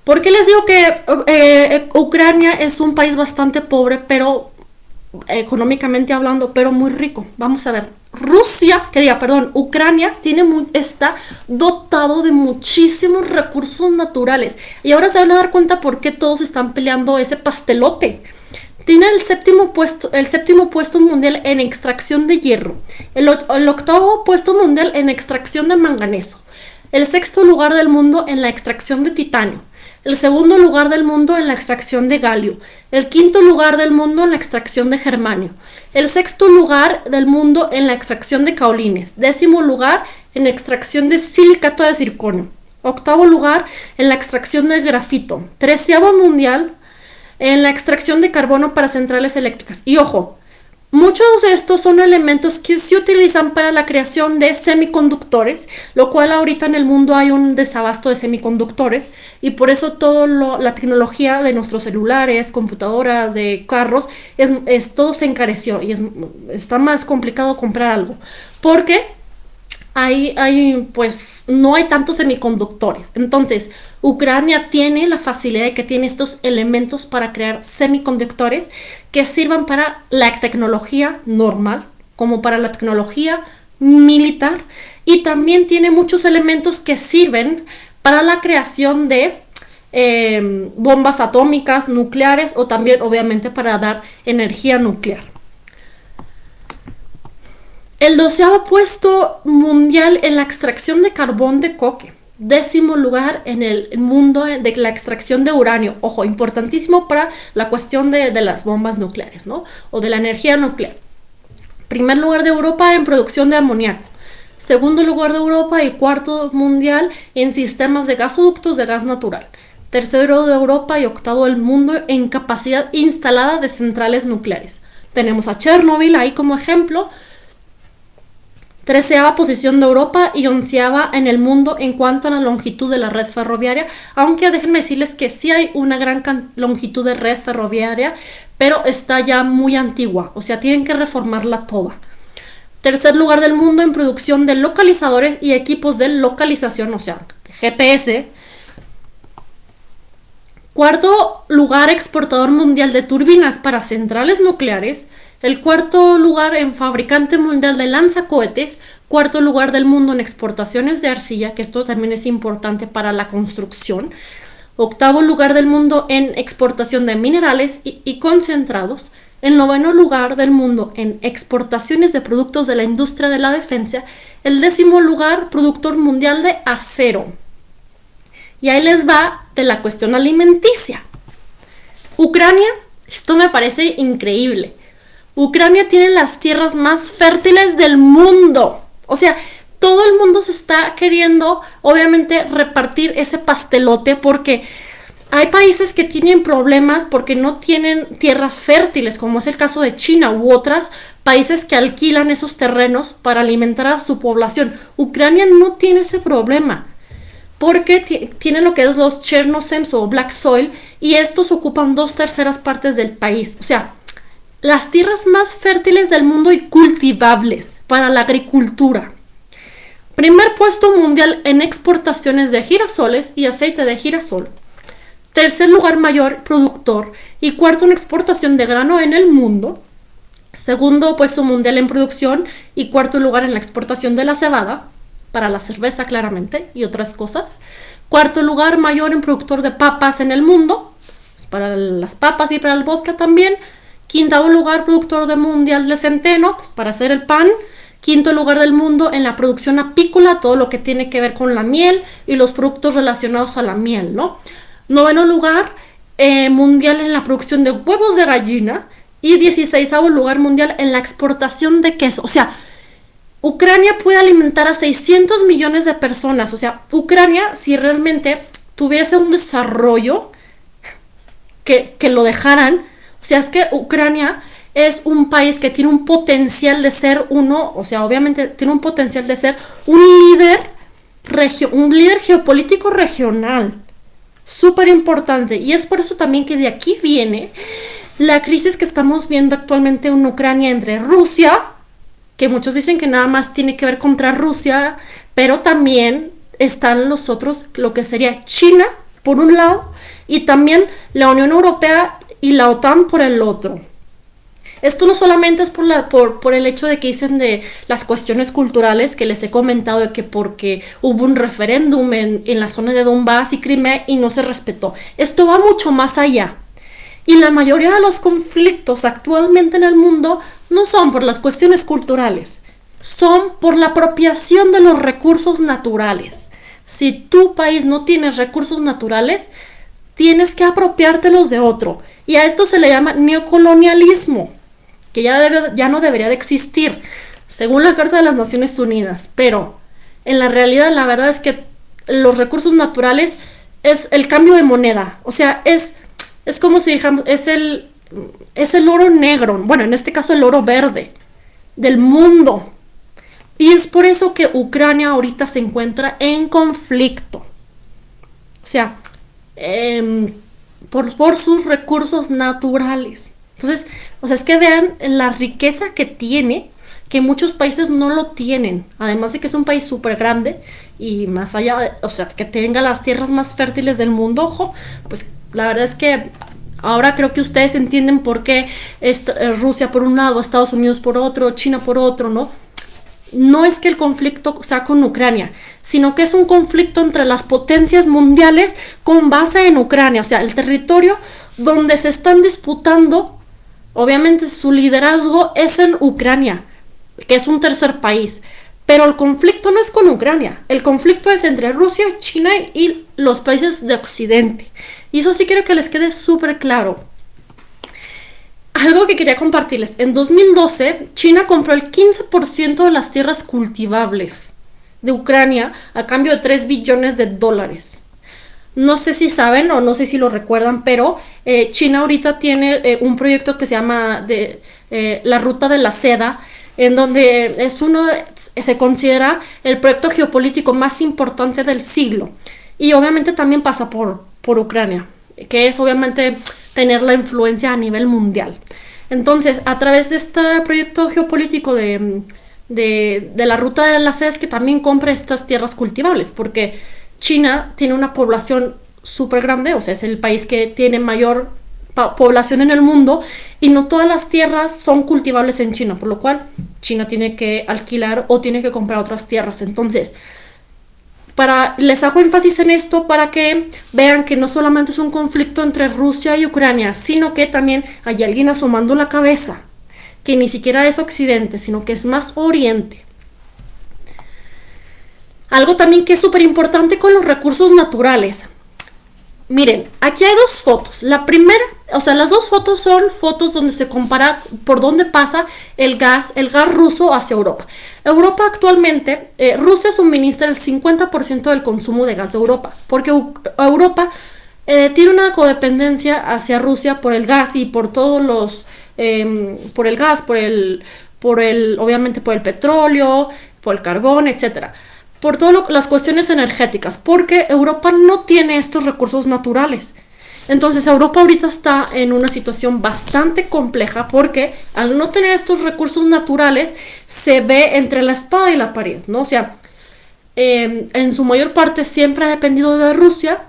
¿Por qué les digo que eh, eh, Ucrania es un país bastante pobre, pero económicamente hablando, pero muy rico? Vamos a ver. Rusia, que diga, perdón, Ucrania tiene está dotado de muchísimos recursos naturales. Y ahora se van a dar cuenta por qué todos están peleando ese pastelote. Tiene el séptimo puesto, el séptimo puesto mundial en extracción de hierro, el octavo puesto mundial en extracción de manganeso, el sexto lugar del mundo en la extracción de titanio, el segundo lugar del mundo en la extracción de galio, el quinto lugar del mundo en la extracción de germanio, el sexto lugar del mundo en la extracción de caolines, décimo lugar en extracción de silicato de circonio, octavo lugar en la extracción de grafito, treceavo mundial en la extracción de carbono para centrales eléctricas. Y ojo, Muchos de estos son elementos que se utilizan para la creación de semiconductores, lo cual ahorita en el mundo hay un desabasto de semiconductores y por eso toda la tecnología de nuestros celulares, computadoras, de carros, es, todo se encareció y es, está más complicado comprar algo. Porque hay, hay, pues, no hay tantos semiconductores. Entonces, Ucrania tiene la facilidad de que tiene estos elementos para crear semiconductores que sirvan para la tecnología normal, como para la tecnología militar, y también tiene muchos elementos que sirven para la creación de em, bombas atómicas, nucleares o también obviamente para dar energía nuclear. El doceavo puesto mundial en la extracción de carbón de coque. Décimo lugar en el mundo de la extracción de uranio. Ojo, importantísimo para la cuestión de, las bombas nucleares, ¿no? O de la energía nuclear. Primer lugar de Europa en producción de amoníaco. Segundo lugar de Europa y cuarto mundial en sistemas de gasoductos de gas natural. Tercero de Europa y octavo del mundo en capacidad instalada de centrales nucleares. Tenemos a Chernobyl ahí como ejemplo, treceava posición de Europa y onceava en el mundo en cuanto a la longitud de la red ferroviaria, aunque déjenme decirles que sí hay una gran longitud de red ferroviaria, pero está ya muy antigua, o sea, tienen que reformarla toda. Tercer lugar del mundo en producción de localizadores y equipos de localización, o sea, GPS. Cuarto lugar exportador mundial de turbinas para centrales nucleares. El cuarto lugar en fabricante mundial de lanzacohetes, cuarto lugar del mundo en exportaciones de arcilla, que esto también es importante para la construcción, octavo lugar del mundo en exportación de minerales y, concentrados, el noveno lugar del mundo en exportaciones de productos de la industria de la defensa, el décimo lugar productor mundial de acero. Y ahí les va de la cuestión alimenticia. Ucrania, esto me parece increíble. Ucrania tiene las tierras más fértiles del mundo. O sea, todo el mundo se está queriendo, obviamente, repartir ese pastelote porque hay países que tienen problemas porque no tienen tierras fértiles, como es el caso de China u otras países que alquilan esos terrenos para alimentar a su población. Ucrania no tiene ese problema porque tiene lo que es los Chernosems o Black Soil y estos ocupan dos terceras partes del país. O sea, las tierras más fértiles del mundo y cultivables para la agricultura. Primer puesto mundial en exportaciones de girasoles y aceite de girasol. Tercer lugar mayor productor y cuarto en exportación de grano en el mundo. Segundo puesto mundial en producción y cuarto lugar en la exportación de la cebada, para la cerveza claramente y otras cosas. Cuarto lugar mayor en productor de papas en el mundo, pues, para las papas y para el vodka también. Quinto lugar productor de mundial de centeno, pues para hacer el pan. Quinto lugar del mundo en la producción apícola, todo lo que tiene que ver con la miel y los productos relacionados a la miel, ¿no? Noveno lugar eh, mundial en la producción de huevos de gallina. Y 16 lugar mundial en la exportación de queso. O sea, Ucrania puede alimentar a 600 millones de personas. O sea, Ucrania, si realmente tuviese un desarrollo que, que lo dejaran, o sea, es que Ucrania es un país que tiene un potencial de ser uno, o sea, obviamente tiene un potencial de ser un líder, un líder geopolítico regional. Súper importante. Y es por eso también que de aquí viene la crisis que estamos viendo actualmente en Ucrania entre Rusia, que muchos dicen que nada más tiene que ver contra Rusia, pero también están los otros, lo que sería China, por un lado y también la Unión Europea y la OTAN por el otro. Esto no solamente es por, la, por, por, el hecho de que dicen de las cuestiones culturales que les he comentado de que porque hubo un referéndum en, en la zona de Donbass y Crimea y no se respetó. Esto va mucho más allá. Y la mayoría de los conflictos actualmente en el mundo no son por las cuestiones culturales, son por la apropiación de los recursos naturales. Si tu país no tiene recursos naturales, tienes que apropiártelos de otro. Y a esto se le llama neocolonialismo que ya, debe, ya no debería de existir, según la Carta de las Naciones Unidas. Pero en la realidad la verdad es que los recursos naturales es el cambio de moneda. O sea, es, es como si dijamos, es el, es el oro negro, bueno, en este caso el oro verde del mundo. Y es por eso que Ucrania ahorita se encuentra en conflicto. O sea, em, por, sus recursos naturales. Entonces, o sea, es que vean la riqueza que tiene, que muchos países no lo tienen. Además de que es un país súper grande y más allá, de, o sea, que tenga las tierras más fértiles del mundo, ojo, pues la verdad es que ahora creo que ustedes entienden por qué eh, Rusia por un lado, Estados Unidos por otro, China por otro, ¿no? No es que el conflicto sea con Ucrania, sino que es un conflicto entre las potencias mundiales con base en Ucrania, o sea, el territorio donde se están disputando Obviamente su liderazgo es en Ucrania, que es un tercer país. Pero el conflicto no es con Ucrania, el conflicto es entre Rusia, China y los países de Occidente. Y eso sí quiero que les quede súper claro. Algo que quería compartirles. En 2012, China compró el 15% de las tierras cultivables de Ucrania a cambio de 3 billones de dólares. No sé si saben o no sé si lo recuerdan, pero eh, China ahorita tiene eh, un proyecto que se llama eh, la Ruta de la Seda, en donde es uno, se considera el proyecto geopolítico más importante del siglo. Y obviamente también pasa por, por Ucrania, que es obviamente tener la influencia a nivel mundial. Entonces, a través de este proyecto geopolítico de, de, la Ruta de la Seda es que también compra estas tierras cultivables, porque China tiene una población súper grande, o sea, es el país que tiene mayor población en el mundo y no todas las tierras son cultivables en China, por lo cual China tiene que alquilar o tiene que comprar otras tierras. Entonces, para, les hago énfasis en esto para que vean que no solamente es un conflicto entre Rusia y Ucrania, sino que también hay alguien asomando la cabeza, que ni siquiera es Occidente, sino que es más Oriente. Algo también que es súper importante con los recursos naturales. Miren, aquí hay dos fotos. La primera, o sea, las dos fotos son fotos donde se compara por dónde pasa el gas, el gas ruso hacia Europa. Europa actualmente, eh, Rusia suministra el 50% del consumo de gas de Europa, porque Europa eh, tiene una codependencia hacia Rusia por el gas y por todos los, em, por el gas, por el, por el, obviamente por el petróleo, por el carbón, etcétera por todas las cuestiones energéticas, porque Europa no tiene estos recursos naturales. Entonces Europa ahorita está en una situación bastante compleja porque al no tener estos recursos naturales se ve entre la espada y la pared, ¿no? O sea, em, en su mayor parte siempre ha dependido de Rusia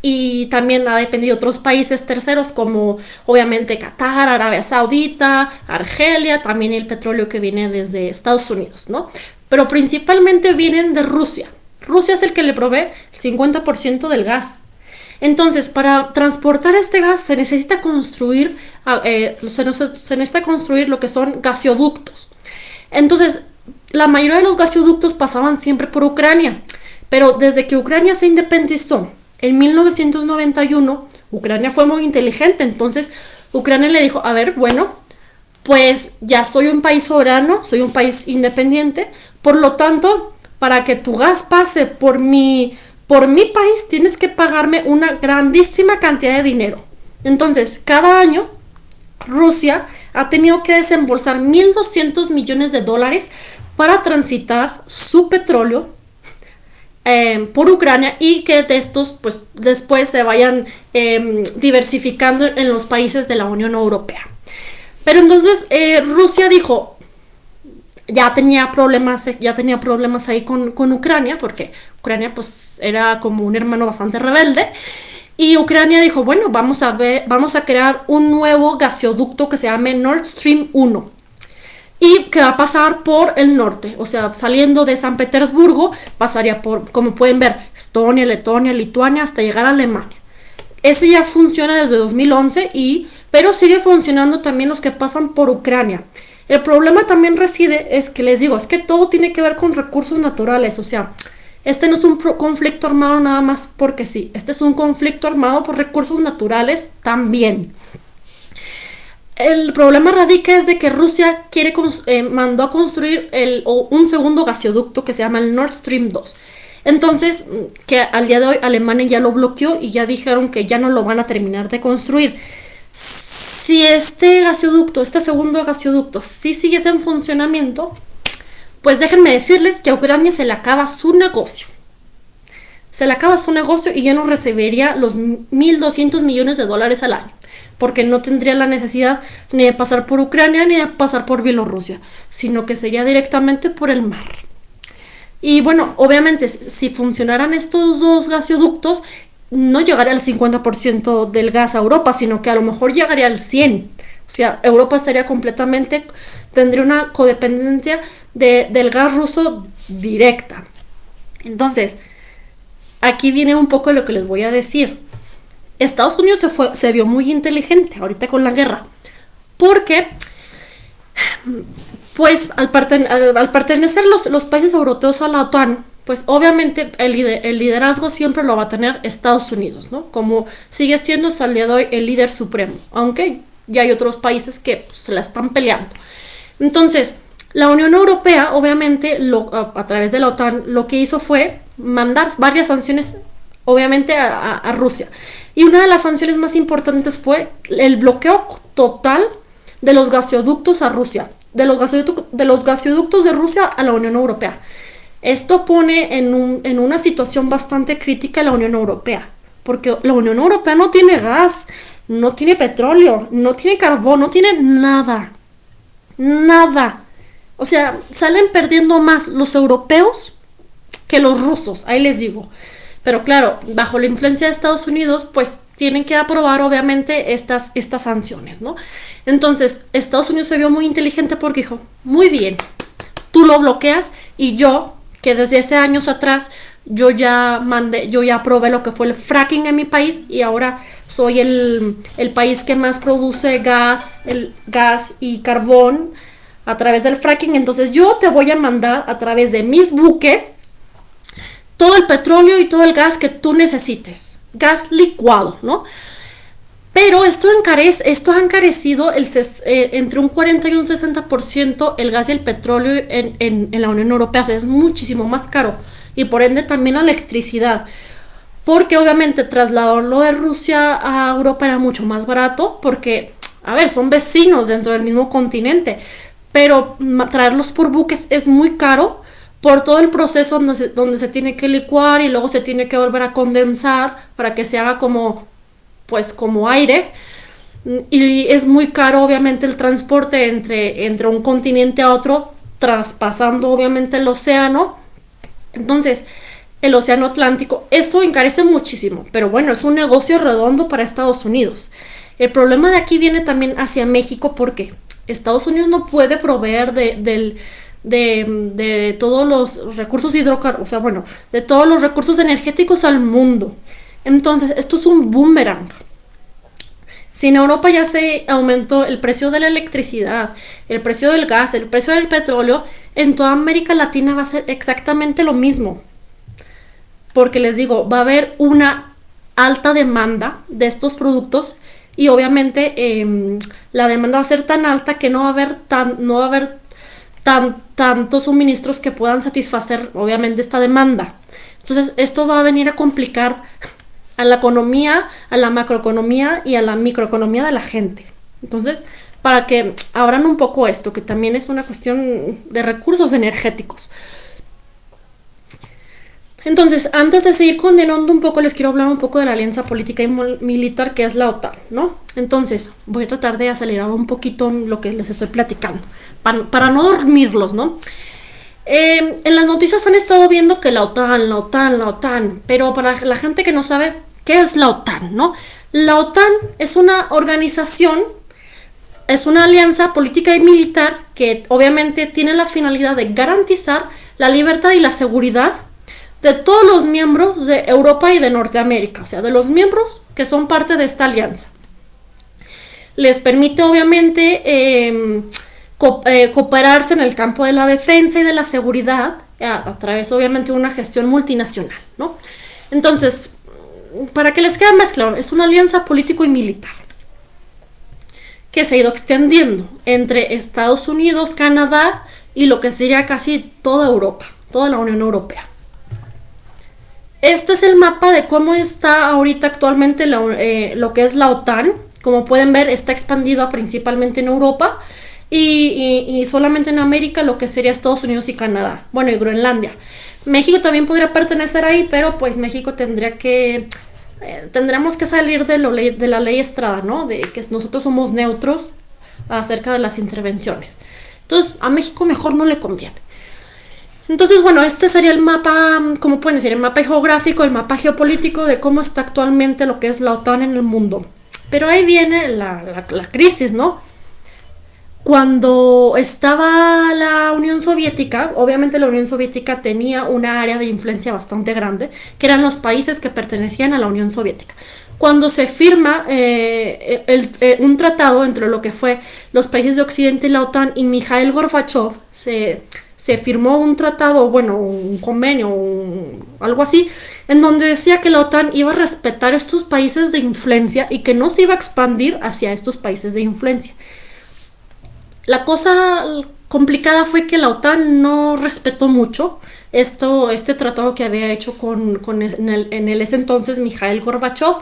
y también ha dependido de otros países terceros como obviamente Qatar, Arabia Saudita, Argelia, también el petróleo que viene desde Estados Unidos, ¿no? Pero principalmente vienen de Rusia. Rusia es el que le provee el 50% del gas. Entonces, para transportar este gas se necesita construir, ah, eh, se, necesita construir lo que son gasoductos. Entonces, la mayoría de los gasoductos pasaban siempre por Ucrania, pero desde que Ucrania se independizó en 1991, Ucrania fue muy inteligente, entonces Ucrania le dijo, a ver, bueno, pues ya soy un país soberano, soy un país independiente, por lo tanto, para que tu gas pase por mi, por mi país, tienes que pagarme una grandísima cantidad de dinero. Entonces, cada año, Rusia ha tenido que desembolsar 1.200 millones de dólares para transitar su petróleo em, por Ucrania y que de estos pues después se vayan em, diversificando en los países de la Unión Europea. Pero entonces eh, Rusia dijo, ya tenía problemas, ya tenía problemas ahí con, Ucrania, porque Ucrania pues era como un hermano bastante rebelde. Y Ucrania dijo, bueno, vamos a ver, vamos a crear un nuevo gasoducto que se llame Nord Stream 1 y que va a pasar por el norte, o sea, saliendo de San Petersburgo, pasaría por, como pueden ver, Estonia, Letonia, Lituania, hasta llegar a Alemania. Ese ya funciona desde 2011, y, pero sigue funcionando también los que pasan por Ucrania. El problema también reside, es que les digo, es que todo tiene que ver con recursos naturales, o sea, este no es un conflicto armado nada más porque sí, este es un conflicto armado por recursos naturales también. El problema radica es de que Rusia quiere eh, mandó a construir el, un segundo gasoducto que se llama el Nord Stream 2. Entonces, que al día de hoy Alemania ya lo bloqueó y ya dijeron que ya no lo van a terminar de construir. Si este gasoducto, este segundo gasoducto, sí sigue en funcionamiento, pues déjenme decirles que a Ucrania se le acaba su negocio. Se le acaba su negocio y ya no recibiría los 1.200 millones de dólares al año porque no tendría la necesidad ni de pasar por Ucrania ni de pasar por Bielorrusia, sino que sería directamente por el mar. Y bueno, obviamente si funcionaran estos dos gasoductos, no llegaría al 50% del gas a Europa, sino que a lo mejor llegaría al 100%. O sea, Europa estaría completamente, tendría una codependencia del gas ruso directa. Entonces, aquí viene un poco lo que les voy a decir. Estados Unidos se, fue, se vio muy inteligente ahorita con la guerra, porque pues al, pertenecer los, los, países europeos a la OTAN, pues obviamente el, el, liderazgo siempre lo va a tener Estados Unidos, ¿no? Como sigue siendo hasta el día de hoy el líder supremo, aunque ya hay otros países que pues, se la están peleando. Entonces, la Unión Europea, obviamente, a, través de la OTAN, lo que hizo fue mandar varias sanciones, obviamente, a, a Rusia. Y una de las sanciones más importantes fue el bloqueo total de los gasoductos a Rusia, de los gasoductos de, los gasoductos de Rusia a la Unión Europea. Esto pone en, en una situación bastante crítica a la Unión Europea, porque la Unión Europea no tiene gas, no tiene petróleo, no tiene carbón, no tiene nada. Nada. O sea, salen perdiendo más los europeos que los rusos, ahí les digo. Pero claro, bajo la influencia de Estados Unidos, pues tienen que aprobar obviamente estas, estas sanciones, ¿no? Entonces, Estados Unidos se vio muy inteligente porque dijo, muy bien, tú lo bloqueas y yo, que desde hace años atrás, yo ya mandé, yo ya aprobé lo que fue el fracking en mi país y ahora soy el, el país que más produce gas, el gas y carbón a través del fracking. Entonces yo te voy a mandar a través de mis buques todo el petróleo y todo el gas que tú necesites. Gas licuado, ¿no? Pero esto, encarece, esto ha encarecido el, eh, entre un 40 y un 60% el gas y el petróleo en, la Unión Europea. O sea, es muchísimo más caro. Y por ende también la electricidad. Porque obviamente trasladarlo de Rusia a Europa era mucho más barato. Porque, a ver, son vecinos dentro del mismo continente. Pero traerlos por buques es muy caro por todo el proceso donde se tiene que licuar y luego se tiene que volver a condensar para que se haga como, pues, como aire. Y es muy caro, obviamente, el transporte entre, entre un continente a otro, traspasando, obviamente, el océano. Entonces, el océano Atlántico, esto encarece muchísimo, pero bueno, es un negocio redondo para Estados Unidos. El problema de aquí viene también hacia México porque Estados Unidos no puede proveer de, del de, todos los recursos hidrocarburos, o sea, bueno, de todos los recursos energéticos al mundo. Entonces, esto es un boomerang. Si en Europa ya se aumentó el precio de la electricidad, el precio del gas, el precio del petróleo, en toda América Latina va a ser exactamente lo mismo. Porque les digo, va a haber una alta demanda de estos productos y obviamente em, la demanda va a ser tan alta que no va a haber tan, no va a haber tan, tantos suministros que puedan satisfacer obviamente esta demanda. Entonces esto va a venir a complicar a la economía, a la macroeconomía y a la microeconomía de la gente. Entonces, para que abran un poco esto, que también es una cuestión de recursos energéticos. Entonces, antes de seguir condenando un poco, les quiero hablar un poco de la alianza política y militar que es la OTAN, ¿no? Entonces, voy a tratar de acelerar un poquito lo que les estoy platicando, para, no dormirlos, ¿no? Em, en las noticias han estado viendo que la OTAN, la OTAN, la OTAN, pero para la gente que no sabe, ¿qué es la OTAN? ¿no? La OTAN es una organización, es una alianza política y militar que obviamente tiene la finalidad de garantizar la libertad y la seguridad de todos los miembros de Europa y de Norteamérica, o sea, de los miembros que son parte de esta alianza. Les permite obviamente... Eh, eh, cooperarse en el campo de la defensa y de la seguridad eh, a, través obviamente de una gestión multinacional, ¿no? Entonces, para que les quede más claro, es una alianza político y militar que se ha ido extendiendo entre Estados Unidos, Canadá y lo que sería casi toda Europa, toda la Unión Europea. Este es el mapa de cómo está ahorita actualmente eh, lo que es la OTAN. Como pueden ver, está expandido principalmente en Europa y, solamente en América lo que sería Estados Unidos y Canadá, bueno, y Groenlandia. México también podría pertenecer ahí, pero pues México tendría que, eh, tendremos que salir de, lo de la ley Estrada, ¿no? De que nosotros somos neutros acerca de las intervenciones. Entonces, a México mejor no le conviene. Entonces, bueno, este sería el mapa, ¿cómo pueden decir? El mapa geográfico, el mapa geopolítico de cómo está actualmente lo que es la OTAN en el mundo. Pero ahí viene la, la crisis, ¿no? Cuando estaba la Unión Soviética, obviamente la Unión Soviética tenía una área de influencia bastante grande, que eran los países que pertenecían a la Unión Soviética. Cuando se firma eh, eh, un tratado entre lo que fue los países de Occidente y la OTAN y Mikhail Gorbachev, se, se firmó un tratado, bueno, un convenio, algo así, en donde decía que la OTAN iba a respetar estos países de influencia y que no se iba a expandir hacia estos países de influencia. La cosa complicada fue que la OTAN no respetó mucho esto, este tratado que había hecho con, en, el, ese entonces Mikhail Gorbachev,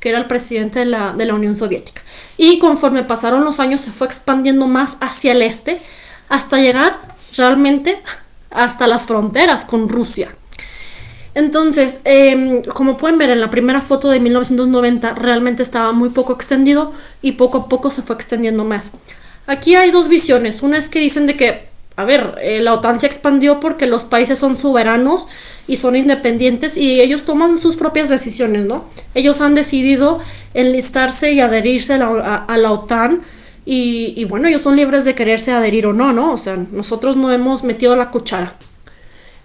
que era el presidente de la, de la Unión Soviética. Y conforme pasaron los años se fue expandiendo más hacia el este hasta llegar realmente hasta las fronteras con Rusia. Entonces, em, como pueden ver en la primera foto de 1990, realmente estaba muy poco extendido y poco a poco se fue extendiendo más. Aquí hay dos visiones. Una es que dicen de que, a ver, eh, la OTAN se expandió porque los países son soberanos y son independientes y ellos toman sus propias decisiones, ¿no? Ellos han decidido enlistarse y adherirse a la, OTAN y, bueno, ellos son libres de quererse adherir o no, ¿no? O sea, nosotros no hemos metido la cuchara.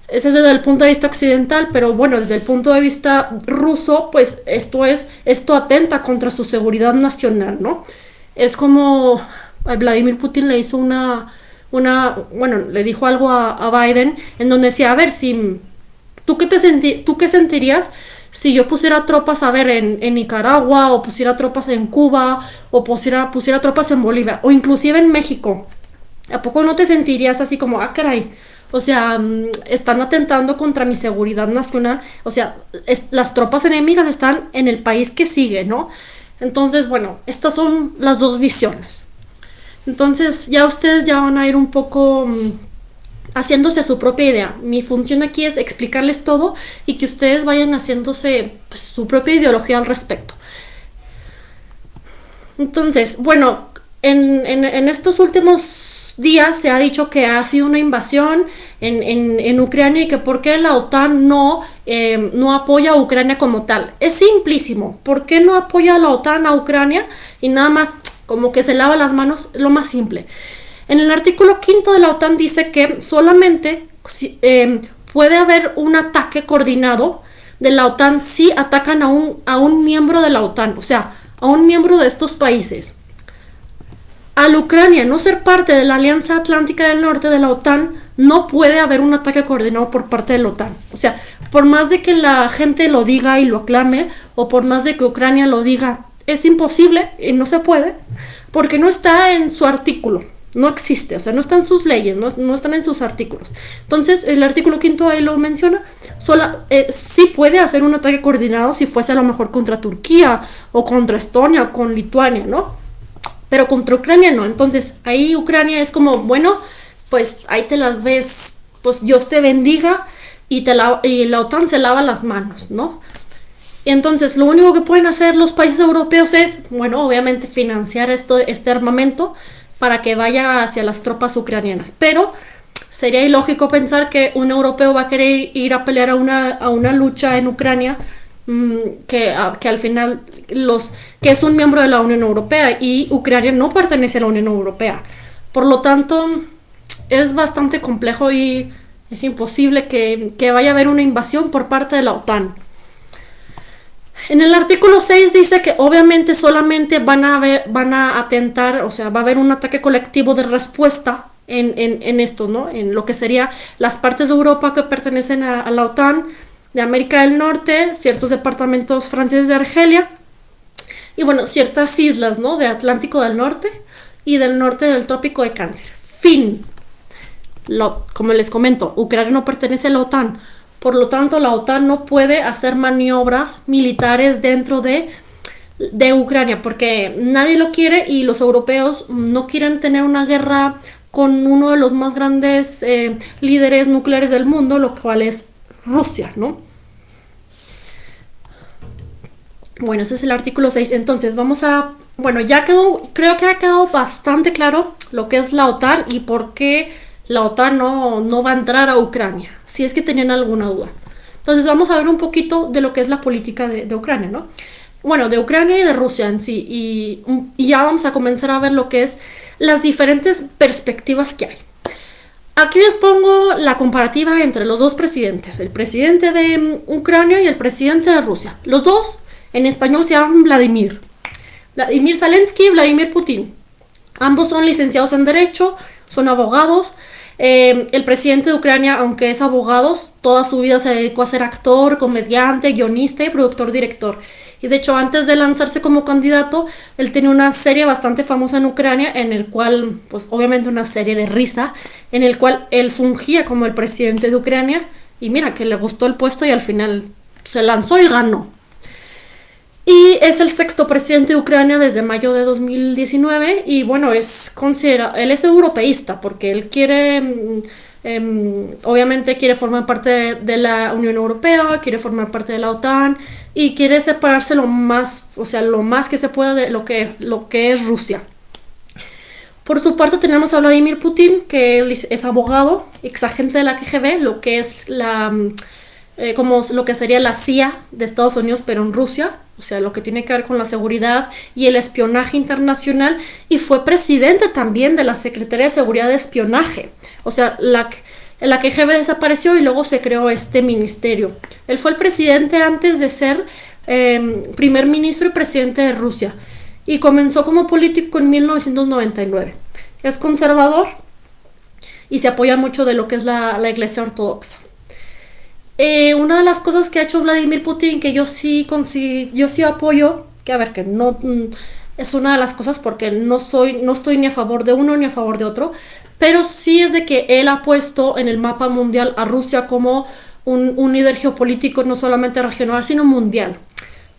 Ese es desde el punto de vista occidental, pero bueno, desde el punto de vista ruso, pues esto es, esto atenta contra su seguridad nacional, ¿no? Es como, Vladimir Putin le hizo una, una bueno, le dijo algo a, Biden en donde decía, a ver, si tú qué te senti tú qué sentirías si yo pusiera tropas, a ver, en, Nicaragua, o pusiera tropas en Cuba, o pusiera, pusiera tropas en Bolivia, o inclusive en México, ¿a poco no te sentirías así como, ah, caray? O sea, mm, están atentando contra mi seguridad nacional. O sea, las tropas enemigas están en el país que sigue, ¿no? Entonces, bueno, estas son las dos visiones. Entonces ya ustedes ya van a ir un poco mm, haciéndose su propia idea. Mi función aquí es explicarles todo y que ustedes vayan haciéndose pues, su propia ideología al respecto. Entonces, bueno, en, estos últimos días se ha dicho que ha sido una invasión en, Ucrania y que por qué la OTAN no, eh, no apoya a Ucrania como tal. Es simplísimo. ¿Por qué no apoya a la OTAN a Ucrania y nada más como que se lava las manos, lo más simple. En el artículo quinto de la OTAN dice que solamente em, puede haber un ataque coordinado de la OTAN si atacan a un, a un miembro de la OTAN, o sea, a un miembro de estos países. Al Ucrania no ser parte de la Alianza Atlántica del Norte de la OTAN, no puede haber un ataque coordinado por parte de la OTAN. O sea, por más de que la gente lo diga y lo aclame, o por más de que Ucrania lo diga, es imposible y no se puede porque no está en su artículo, no existe, o sea, no están sus leyes, no, están en sus artículos. Entonces, el artículo quinto ahí lo menciona, sola, eh, puede hacer un ataque coordinado si fuese a lo mejor contra Turquía o contra Estonia o con Lituania, ¿no? Pero contra Ucrania no. Entonces, ahí Ucrania es como, bueno, pues ahí te las ves, pues Dios te bendiga y, te la, y la OTAN se lava las manos, ¿no? Entonces, lo único que pueden hacer los países europeos es, bueno, obviamente financiar esto, este armamento para que vaya hacia las tropas ucranianas. Pero sería ilógico pensar que un europeo va a querer ir a pelear a una, a una lucha en Ucrania mm, que, que, al final los que es un miembro de la Unión Europea y Ucrania no pertenece a la Unión Europea. Por lo tanto, es bastante complejo y es imposible que, que vaya a haber una invasión por parte de la OTAN. En el artículo 6 dice que obviamente solamente van a, van a atentar, o sea, va a haber un ataque colectivo de respuesta en, en, esto, ¿no? En lo que sería las partes de Europa que pertenecen a, la OTAN, de América del Norte, ciertos departamentos franceses de Argelia y bueno, ciertas islas, ¿no? De Atlántico del Norte y del norte del Trópico de Cáncer. Fin. Lo, como les comento, Ucrania no pertenece a la OTAN. Por lo tanto, la OTAN no puede hacer maniobras militares dentro de, de Ucrania porque nadie lo quiere y los europeos no quieren tener una guerra con uno de los más grandes eh, líderes nucleares del mundo, lo cual es Rusia, ¿no? Bueno, ese es el artículo 6. Entonces, vamos a... Bueno, ya quedó, creo que ha quedado bastante claro lo que es la OTAN y por qué la OTAN no, no va a entrar a Ucrania, si es que tenían alguna duda. Entonces, vamos a ver un poquito de lo que es la política de, Ucrania, ¿no? Bueno, de Ucrania y de Rusia en sí. Y, y ya vamos a comenzar a ver lo que es las diferentes perspectivas que hay. Aquí les pongo la comparativa entre los dos presidentes, el presidente de mm, Ucrania y el presidente de Rusia. Los dos en español se llaman Vladimir. Vladimir Zelensky y Vladimir Putin. Ambos son licenciados en Derecho, son abogados. Eh, el presidente de Ucrania, aunque es abogado, toda su vida se dedicó a ser actor, comediante, guionista y productor director. Y de hecho, antes de lanzarse como candidato, él tenía una serie bastante famosa en Ucrania, en el cual, pues obviamente una serie de risa, en el cual él fungía como el presidente de Ucrania. Y mira, que le gustó el puesto y al final se lanzó y ganó. Y es el sexto presidente de Ucrania desde mayo de 2019 y bueno, es considera él es europeísta porque él quiere mm, Em, obviamente quiere formar parte de, la Unión Europea, quiere formar parte de la OTAN y quiere separarse lo más, o sea, lo más que se pueda de lo que, lo que es Rusia. Por su parte tenemos a Vladimir Putin, que es abogado, exagente de la KGB, lo que es la eh, como lo que sería la CIA de Estados Unidos, pero en Rusia, o sea, lo que tiene que ver con la seguridad y el espionaje internacional, y fue presidente también de la Secretaría de Seguridad de Espionaje, o sea, la, la KGB desapareció y luego se creó este ministerio. Él fue el presidente antes de ser em, primer ministro y presidente de Rusia, y comenzó como político en 1999. Es conservador y se apoya mucho de lo que es la Iglesia Ortodoxa. Eh, una de las cosas que ha hecho Vladimir Putin, que yo sí, yo sí apoyo, que a ver, que no mm, es una de las cosas porque no, soy, no estoy ni a favor de uno ni a favor de otro, pero sí es de que él ha puesto en el mapa mundial a Rusia como un, un líder geopolítico no solamente regional, sino mundial.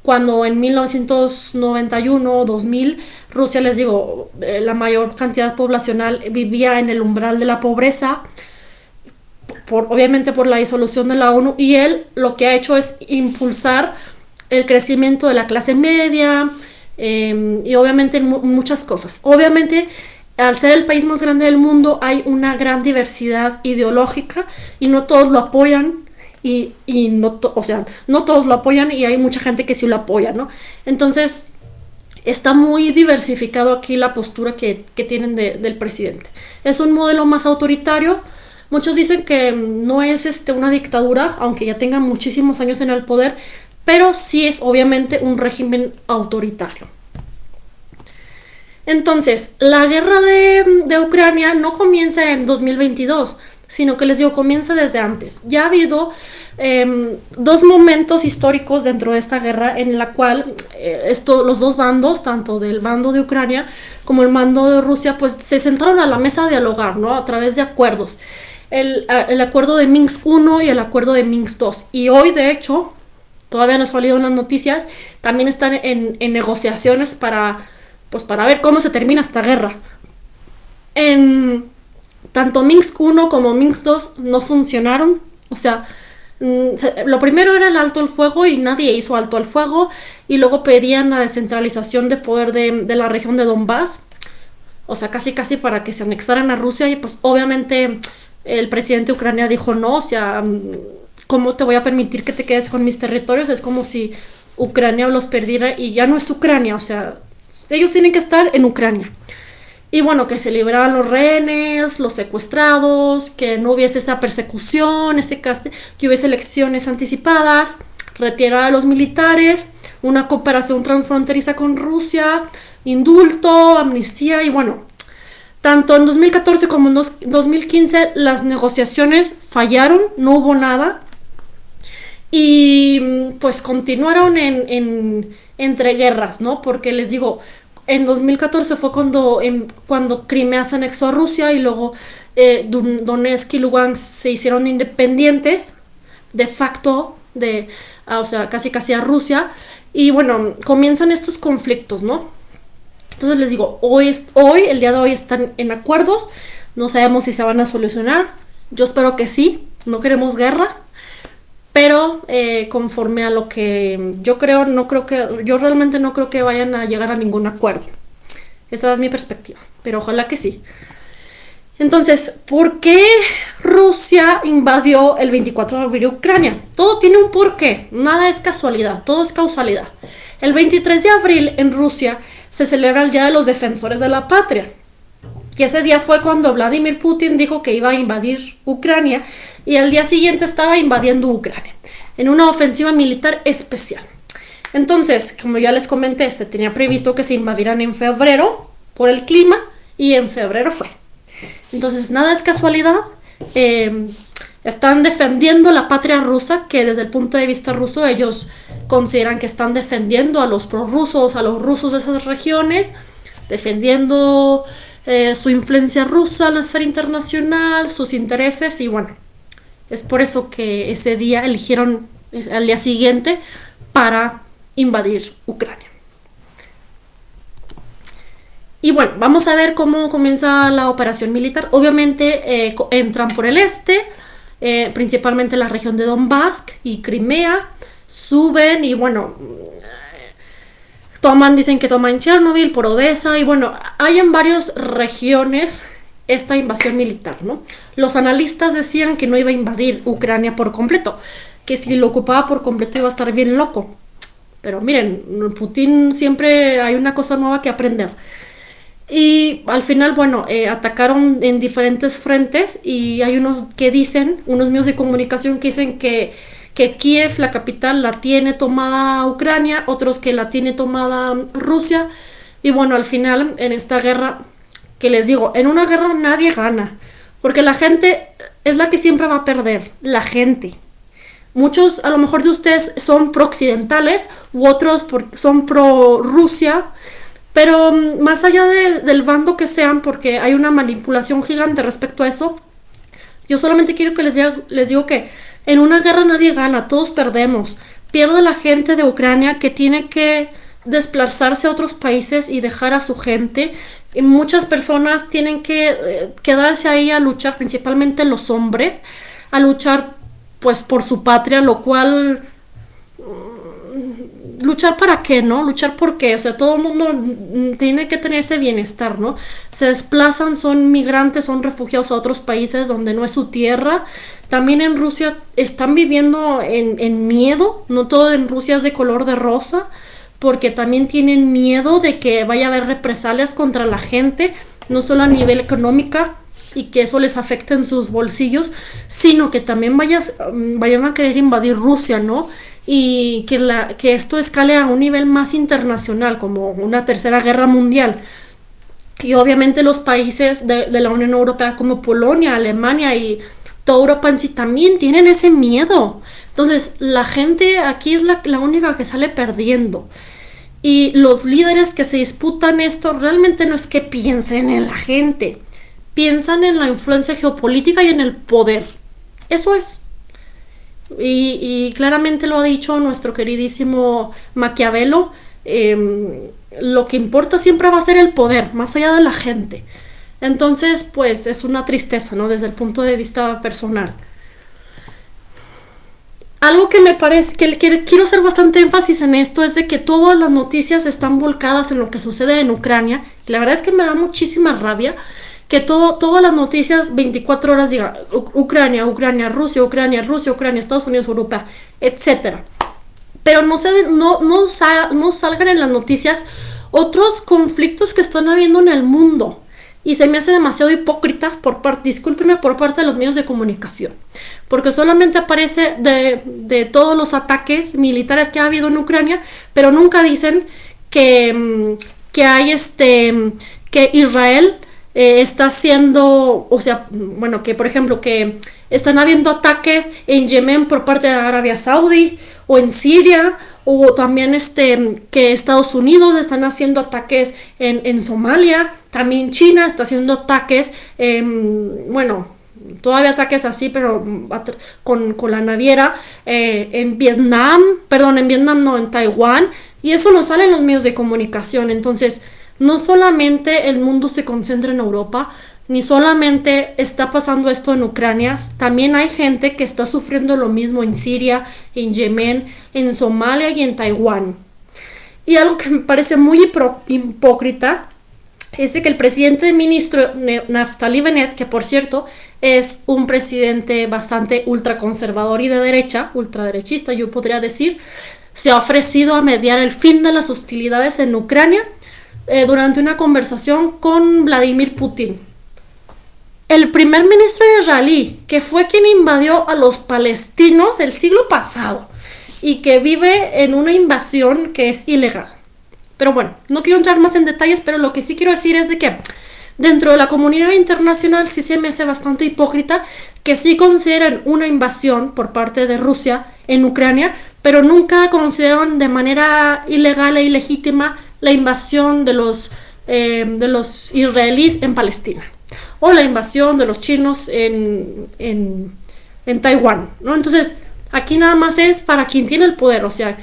Cuando en 1991 o 2000 Rusia, les digo, eh, la mayor cantidad poblacional vivía en el umbral de la pobreza, obviamente por la disolución de la ONU, y él lo que ha hecho es impulsar el crecimiento de la clase media em, y obviamente muchas cosas. Obviamente, al ser el país más grande del mundo, hay una gran diversidad ideológica y no todos lo apoyan. Y, no, o sea, no todos lo apoyan y hay mucha gente que sí lo apoya, ¿no? Entonces, está muy diversificado aquí la postura que, tienen del presidente. Es un modelo más autoritario, Muchos dicen que no es este, una dictadura, aunque ya tenga muchísimos años en el poder, pero sí es obviamente un régimen autoritario. Entonces, la guerra de, Ucrania no comienza en 2022, sino que les digo, comienza desde antes. Ya ha habido em, dos momentos históricos dentro de esta guerra en la cual eh, los dos bandos, tanto del bando de Ucrania como el mando de Rusia, pues se sentaron a la mesa a dialogar, ¿no? A través de acuerdos el, acuerdo de Minsk 1 y el acuerdo de Minsk 2. Y hoy, de hecho, todavía nos salido las noticias, también están en, negociaciones para, pues, para ver cómo se termina esta guerra. En, tanto Minsk 1 como Minsk 2 no funcionaron. O sea, mm, lo primero era el alto al fuego y nadie hizo alto al fuego. Y luego pedían la descentralización de poder de, de la región de Donbass. O sea, casi casi para que se anexaran a Rusia y pues obviamente el presidente de Ucrania dijo no, o sea, mm, ¿cómo te voy a permitir que te quedes con mis territorios? Es como si Ucrania los perdiera y ya no es Ucrania, o sea, ellos tienen que estar en Ucrania. Y bueno, que se liberaran los rehenes, los secuestrados, que no hubiese esa persecución, ese que hubiese elecciones anticipadas, retirar a los militares, una cooperación transfronteriza con Rusia, indulto, amnistía y bueno, tanto en 2014 como en 2015 las negociaciones fallaron, no hubo nada y pues continuaron en, en entre guerras, ¿no? Porque les digo, en 2014 fue cuando, cuando Crimea se anexó a Rusia y luego eh, Donetsk y Lugansk se hicieron independientes de facto de, o sea, casi casi a Rusia. Y bueno, comienzan estos conflictos, ¿no? Entonces les digo, hoy, hoy, el día de hoy están en acuerdos, no sabemos si se van a solucionar, yo espero que sí, no queremos guerra, pero eh, conforme a lo que yo creo, no creo que, yo realmente no creo que vayan a llegar a ningún acuerdo. Esa es mi perspectiva, pero ojalá que sí. Entonces, ¿por qué Rusia invadió el 24 de abril Ucrania? Todo tiene un porqué, nada es casualidad, todo es causalidad. El 23 de abril en Rusia se celebra el Día de los Defensores de la Patria. Y ese día fue cuando Vladimir Putin dijo que iba a invadir Ucrania y al día siguiente estaba invadiendo Ucrania en una ofensiva militar especial. Entonces, como ya les comenté, se tenía previsto que se invadieran en febrero por el clima y en febrero fue. Entonces, nada es casualidad. Em, están defendiendo la patria rusa, que desde el punto de vista ruso ellos consideran que están defendiendo a los prorrusos, a los rusos de esas regiones, defendiendo eh, su influencia rusa en la esfera internacional, sus intereses y bueno, es por eso que ese día eligieron al día siguiente para invadir Ucrania. Y bueno, vamos a ver cómo comienza la operación militar. Obviamente eh, entran por el este, eh, principalmente la región de Donbass y Crimea, suben y bueno, toman, dicen que toman Chernobyl, por Odessa y bueno, hay en varias regiones esta invasión militar, ¿no? Los analistas decían que no iba a invadir Ucrania por completo, que si lo ocupaba por completo iba a estar bien loco. Pero miren, Putin siempre hay una cosa nueva que aprender. Y al final, bueno, eh, atacaron en diferentes frentes y hay unos que dicen, unos medios de comunicación que dicen que, que Kiev, la capital, la tiene tomada Ucrania, otros que la tiene tomada Rusia. Y bueno, al final, en esta guerra, que les digo, en una guerra nadie gana, porque la gente es la que siempre va a perder, la gente. Muchos a lo mejor de ustedes son pro-occidentales u otros son pro-Rusia, pero mm, más allá del bando que sean, porque hay una manipulación gigante respecto a eso, yo solamente quiero que les diga, les digo que en una guerra nadie gana, todos perdemos. Pierde la gente de Ucrania que tiene que desplazarse a otros países y dejar a su gente muchas personas tienen que eh, quedarse ahí a luchar, principalmente los hombres, a luchar pues por su patria, lo cual luchar para qué, ¿no? Luchar por qué, o sea, todo el mundo tiene que tener ese bienestar, ¿no? Se desplazan, son migrantes, son refugiados a otros países donde no es su tierra. También en Rusia están viviendo en, en miedo, no todo en Rusia es de color de rosa porque también tienen miedo de que vaya a haber represalias contra la gente, no solo a nivel económico y que eso les afecte en sus bolsillos, sino que también vayas, mm, vayan a querer invadir Rusia, ¿no? Y que, la, que esto escale a un nivel más internacional, como una tercera guerra mundial. Y obviamente los países de, la Unión Europea como Polonia, Alemania y toda Europa en sí también tienen ese miedo. Entonces, la gente aquí es la, la única que sale perdiendo. Y los líderes que se disputan esto realmente no es que piensen en la gente, piensan en la influencia geopolítica y en el poder. Eso es. Y, claramente lo ha dicho nuestro queridísimo Maquiavelo, em, lo que importa siempre va a ser el poder, más allá de la gente. Entonces, pues es una tristeza, ¿no? Desde el punto de vista personal. Algo que me parece, que, quiero hacer bastante énfasis en esto, es de que todas las noticias están volcadas en lo que sucede en Ucrania. Y la verdad es que me da muchísima rabia que todo, todas las noticias 24 horas digan Ucrania, Ucrania, Rusia, Ucrania, Rusia, Ucrania, Estados Unidos, Europa, etc. Pero no, se, no, no, no salgan en las noticias otros conflictos que están habiendo en el mundo. Y se me hace demasiado hipócrita por parte, discúlpenme, por parte de los medios de comunicación. Porque solamente aparece de, de todos los ataques militares que ha habido en Ucrania, pero nunca dicen que, mm, que hay este, que Israel eh, está haciendo, o sea, bueno, que por ejemplo, que están habiendo ataques en Yemen por parte de Arabia Saudí o en Siria o también este, que Estados Unidos están haciendo ataques en, Somalia, también China está haciendo ataques, bueno, todavía ataques así, pero con, la naviera, eh, en Vietnam, perdón, en Vietnam no, en Taiwán, y eso no sale en los medios de comunicación, entonces no solamente el mundo se concentra en Europa, ni solamente está pasando esto en Ucrania, también hay gente que está sufriendo lo mismo en Siria, en Yemen, en Somalia y en Taiwán. Y algo que me parece muy hipócrita es de que el presidente ministro Naftali Bennett, que por cierto es un presidente bastante ultraconservador y de derecha, ultraderechista yo podría decir, se ha ofrecido a mediar el fin de las hostilidades en Ucrania eh, durante una conversación con Vladimir Putin, el primer ministro israelí, que fue quien invadió a los palestinos el siglo pasado y que vive en una invasión que es ilegal. Pero bueno, no quiero entrar más en detalles, pero lo que sí quiero decir es de que dentro de la comunidad internacional sí se me hace bastante hipócrita que sí consideren una invasión por parte de Rusia en Ucrania, pero nunca consideran de manera ilegal e ilegítima la invasión de los, eh, de los israelíes en Palestina o la invasión de los chinos en, en, en Taiwán, ¿no? Entonces, aquí nada más es para quien tiene el poder, o sea,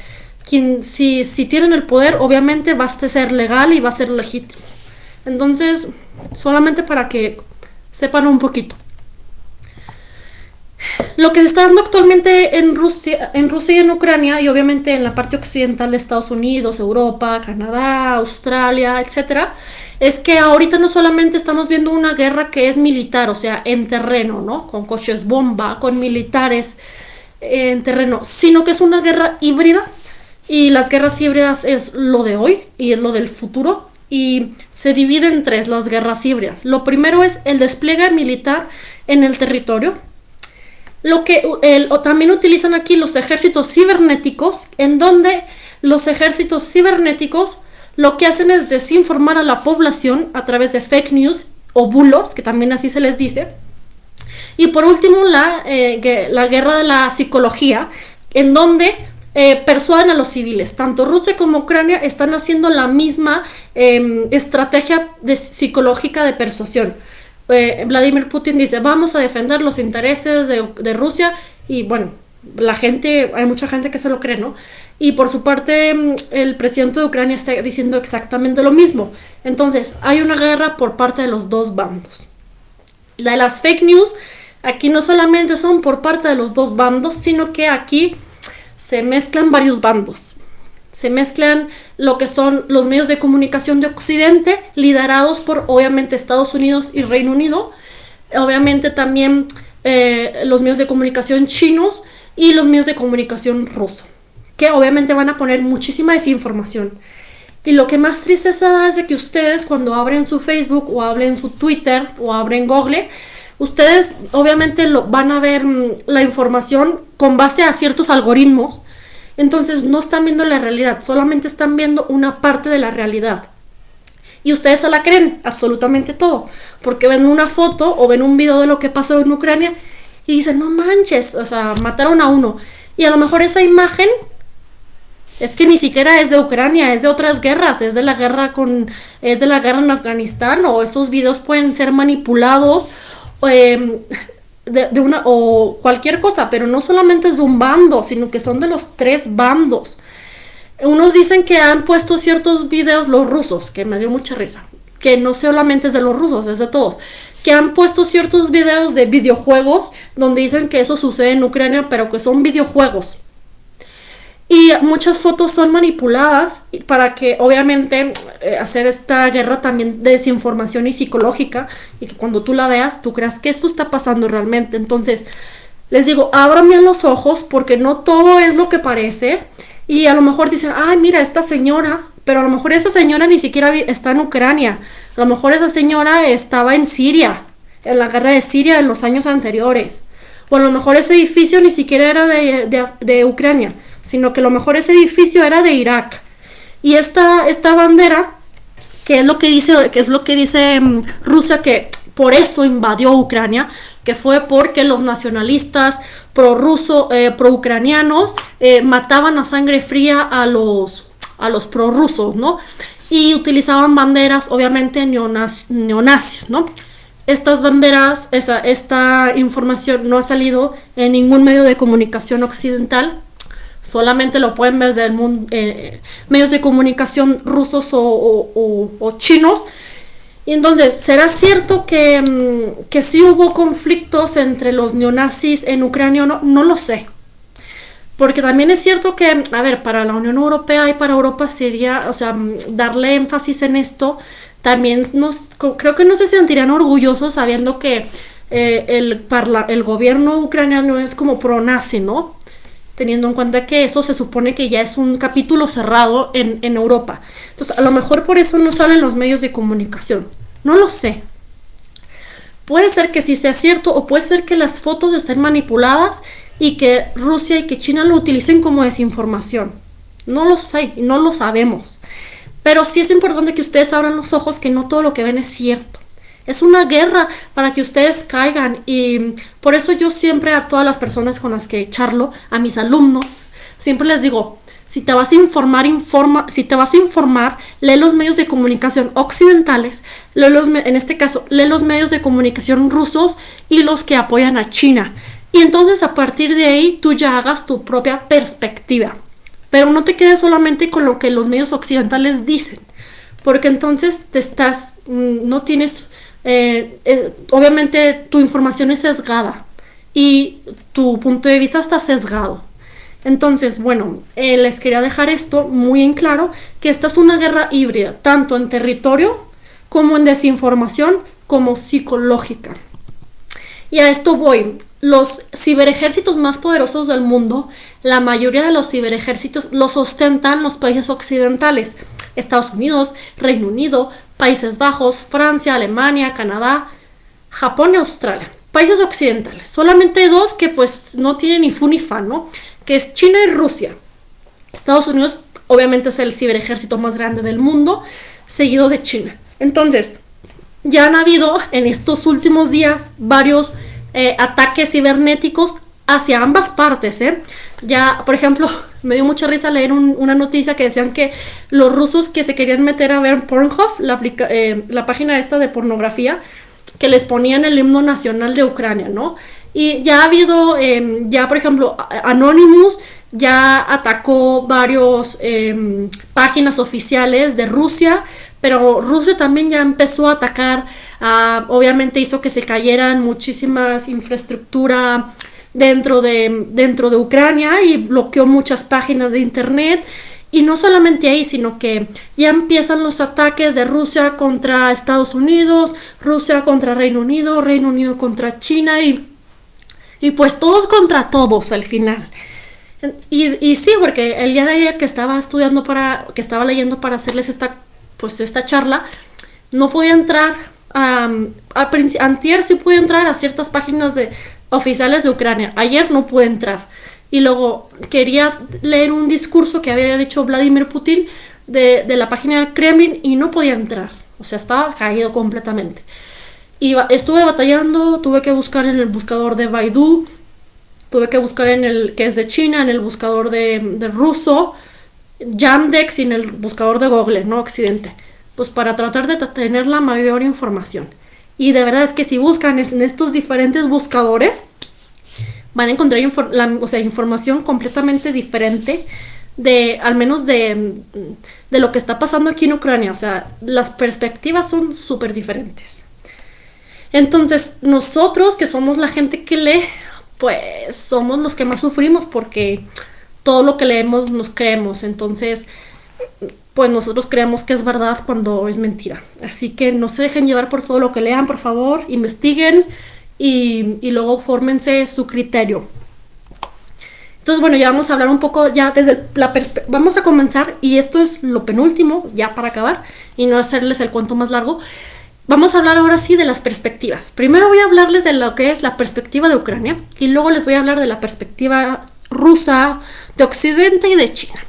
quien, si, si tienen el poder, obviamente va a ser legal y va a ser legítimo. Entonces, solamente para que sepan un poquito. Lo que se está dando actualmente en Rusia, en Rusia y en Ucrania, y obviamente en la parte occidental de Estados Unidos, Europa, Canadá, Australia, etcétera, es que ahorita no solamente estamos viendo una guerra que es militar, o sea, en terreno, ¿no? Con coches bomba, con militares en terreno, sino que es una guerra híbrida y las guerras híbridas es lo de hoy y es lo del futuro y se divide en tres las guerras híbridas. Lo primero es el despliegue militar en el territorio. Lo que también utilizan aquí los ejércitos cibernéticos, en donde los ejércitos cibernéticos lo que hacen es desinformar a la población a través de fake news o bulos, que también así se les dice. Y por último, la, eh, la guerra de la psicología, en donde eh, persuaden a los civiles. Tanto Rusia como Ucrania están haciendo la misma em, estrategia de, psicológica de persuasión. Eh, Vladimir Putin dice, vamos a defender los intereses de, de Rusia y bueno, la gente, hay mucha gente que se lo cree, ¿no? Y por su parte, mm, el presidente de Ucrania está diciendo exactamente lo mismo. Entonces, hay una guerra por parte de los dos bandos. La de las fake news, aquí no solamente son por parte de los dos bandos, sino que aquí se mezclan varios bandos. Se mezclan lo que son los medios de comunicación de Occidente, liderados por obviamente Estados Unidos y Reino Unido. Obviamente también eh, los medios de comunicación chinos y los medios de comunicación rusos que obviamente van a poner muchísima desinformación. Y lo que más tristeza da es de que ustedes cuando abren su Facebook o abren su Twitter o abren Google, ustedes obviamente lo, van a ver mm, la información con base a ciertos algoritmos. Entonces no están viendo la realidad, solamente están viendo una parte de la realidad. Y ustedes se la creen absolutamente todo, porque ven una foto o ven un video de lo que pasó en Ucrania y dicen, no manches, o sea, mataron a uno. Y a lo mejor esa imagen es que ni siquiera es de Ucrania, es de otras guerras, es de la guerra con, es de la guerra en Afganistán, o esos videos pueden ser manipulados, em, de, una, o cualquier cosa, pero no solamente es de un bando, sino que son de los tres bandos. Unos dicen que han puesto ciertos videos, los rusos, que me dio mucha risa, que no solamente es de los rusos, es de todos, que han puesto ciertos videos de videojuegos donde dicen que eso sucede en Ucrania, pero que son videojuegos Y muchas fotos son manipuladas para que obviamente eh, hacer esta guerra también de desinformación y psicológica y que cuando tú la veas tú creas que esto está pasando realmente. Entonces, les digo, abran bien los ojos porque no todo es lo que parece. Y a lo mejor dicen, ay, mira, esta señora, pero a lo mejor esa señora ni siquiera está en Ucrania. A lo mejor esa señora estaba en Siria, en la guerra de Siria en los años anteriores. O a lo mejor ese edificio ni siquiera era de, de Ucrania sino que lo mejor ese edificio era de Irak. Y esta, esta bandera, que es lo que dice, que es lo que dice mm, Rusia, que por eso invadió Ucrania, que fue porque los nacionalistas pro-ruso, eh, pro-ucranianos eh, mataban a sangre fría a los, a los prorrusos, ¿no? Y utilizaban banderas, obviamente, neonazis, ¿no? Estas banderas, esa, esta información no ha salido en ningún medio de comunicación occidental, solamente lo pueden ver del mundo, eh, medios de comunicación rusos o, chinos. Y entonces, ¿será cierto que, mm, que sí hubo conflictos entre los neonazis en Ucrania o no? No lo sé. Porque también es cierto que, a ver, para la Unión Europea y para Europa sería, o sea, mm, darle énfasis en esto, también nos, creo que no se sentirían orgullosos sabiendo que eh, el, el gobierno ucraniano es como pro-nazi, ¿no? Teniendo en cuenta que eso se supone que ya es un capítulo cerrado en, Europa. Entonces, a lo mejor por eso no salen los medios de comunicación. No lo sé. Puede ser que sí sea cierto o puede ser que las fotos estén manipuladas y que Rusia y que China lo utilicen como desinformación. No lo sé no lo sabemos. Pero sí es importante que ustedes abran los ojos que no todo lo que ven es cierto. Es una guerra para que ustedes caigan y por eso yo siempre a todas las personas con las que charlo, a mis alumnos, siempre les digo, si te vas a informar, informa, si te vas a informar, lee los medios de comunicación occidentales, lee los, en este caso, lee los medios de comunicación rusos y los que apoyan a China. Y entonces a partir de ahí tú ya hagas tu propia perspectiva. Pero no te quedes solamente con lo que los medios occidentales dicen, porque entonces te estás, mm, no tienes eh, obviamente tu información es sesgada y tu punto de vista está sesgado. Entonces, bueno, eh, les quería dejar esto muy en claro, que esta es una guerra híbrida, tanto en territorio como en desinformación, como psicológica. Y a esto voy. Los ciberejércitos más poderosos del mundo, la mayoría de los ciberejércitos los ostentan los países occidentales, Estados Unidos, Reino Unido, Países Bajos, Francia, Alemania, Canadá, Japón y Australia. Países occidentales. Solamente dos que pues no tienen ni fu ni fan, ¿no? Que es China y Rusia. Estados Unidos obviamente es el ciberejército más grande del mundo, seguido de China. Entonces, ya han habido en estos últimos días varios eh, ataques cibernéticos hacia ambas partes, ¿eh? Ya, por ejemplo, [laughs] me dio mucha risa leer una noticia que decían que los rusos que se querían meter a ver Pornhub, la, eh, la página esta de pornografía, que les ponían el himno nacional de Ucrania, ¿no? Y ya ha habido, em, ya por ejemplo, Anonymous ya atacó varios em, páginas oficiales de Rusia, pero Rusia también ya empezó a atacar, obviamente hizo que se cayeran muchísimas infraestructura dentro de, dentro de Ucrania y bloqueó muchas páginas de internet. Y no solamente ahí, sino que ya empiezan los ataques de Rusia contra Estados Unidos, Rusia contra Reino Unido, Reino Unido contra China y, y pues todos contra todos al final. Y, y, sí, porque el día de ayer que estaba estudiando para, que estaba leyendo para hacerles esta, pues esta charla, no podía entrar, um, antier sí pude entrar a ciertas páginas de, oficiales de Ucrania. Ayer no pude entrar. Y luego quería leer un discurso que había dicho Vladimir Putin de, la página del Kremlin y no podía entrar. O sea, estaba caído completamente. Y estuve batallando, tuve que buscar en el buscador de Baidu, tuve que buscar en el que es de China, en el buscador de, de ruso, Yandex y en el buscador de Google, no Occidente. Pues para tratar de tener la mayor información. Y de verdad es que si buscan en estos diferentes buscadores, van a encontrar información completamente diferente de, al menos de, de, lo que está pasando aquí en Ucrania. O sea, las perspectivas son súper diferentes. Entonces, nosotros que somos la gente que lee, pues somos los que más sufrimos porque todo lo que leemos nos creemos. Entonces, pues nosotros creemos que es verdad cuando es mentira. Así que no se dejen llevar por todo lo que lean, por favor, investiguen y, luego fórmense su criterio. Entonces, bueno, ya vamos a hablar un poco, ya desde la perspectiva, vamos a comenzar, y esto es lo penúltimo, ya para acabar, y no hacerles el cuento más largo. Vamos a hablar ahora sí de las perspectivas. Primero voy a hablarles de lo que es la perspectiva de Ucrania, y luego les voy a hablar de la perspectiva rusa, de Occidente y de China,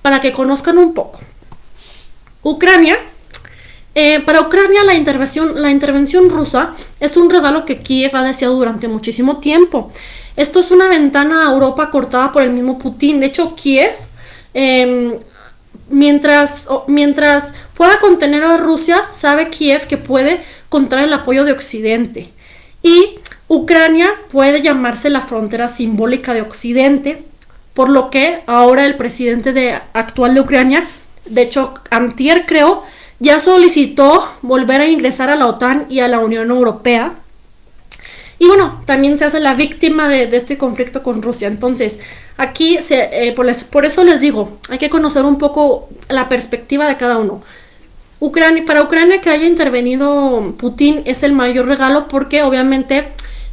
para que conozcan un poco. Ucrania, eh, para Ucrania la intervención, la intervención rusa es un regalo que Kiev ha deseado durante muchísimo tiempo. Esto es una ventana a Europa cortada por el mismo Putin. De hecho, Kiev, em, mientras, mientras pueda contener a Rusia, sabe Kiev que puede contar el apoyo de Occidente. Y Ucrania puede llamarse la frontera simbólica de Occidente, por lo que ahora el presidente de, actual de Ucrania, de hecho, Antier creo, ya solicitó volver a ingresar a la OTAN y a la Unión Europea y bueno, también se hace la víctima de, este conflicto con Rusia. Entonces, aquí, eh, por, eso les digo, hay que conocer un poco la perspectiva de cada uno. Ucrania, para Ucrania que haya intervenido Putin es el mayor regalo porque obviamente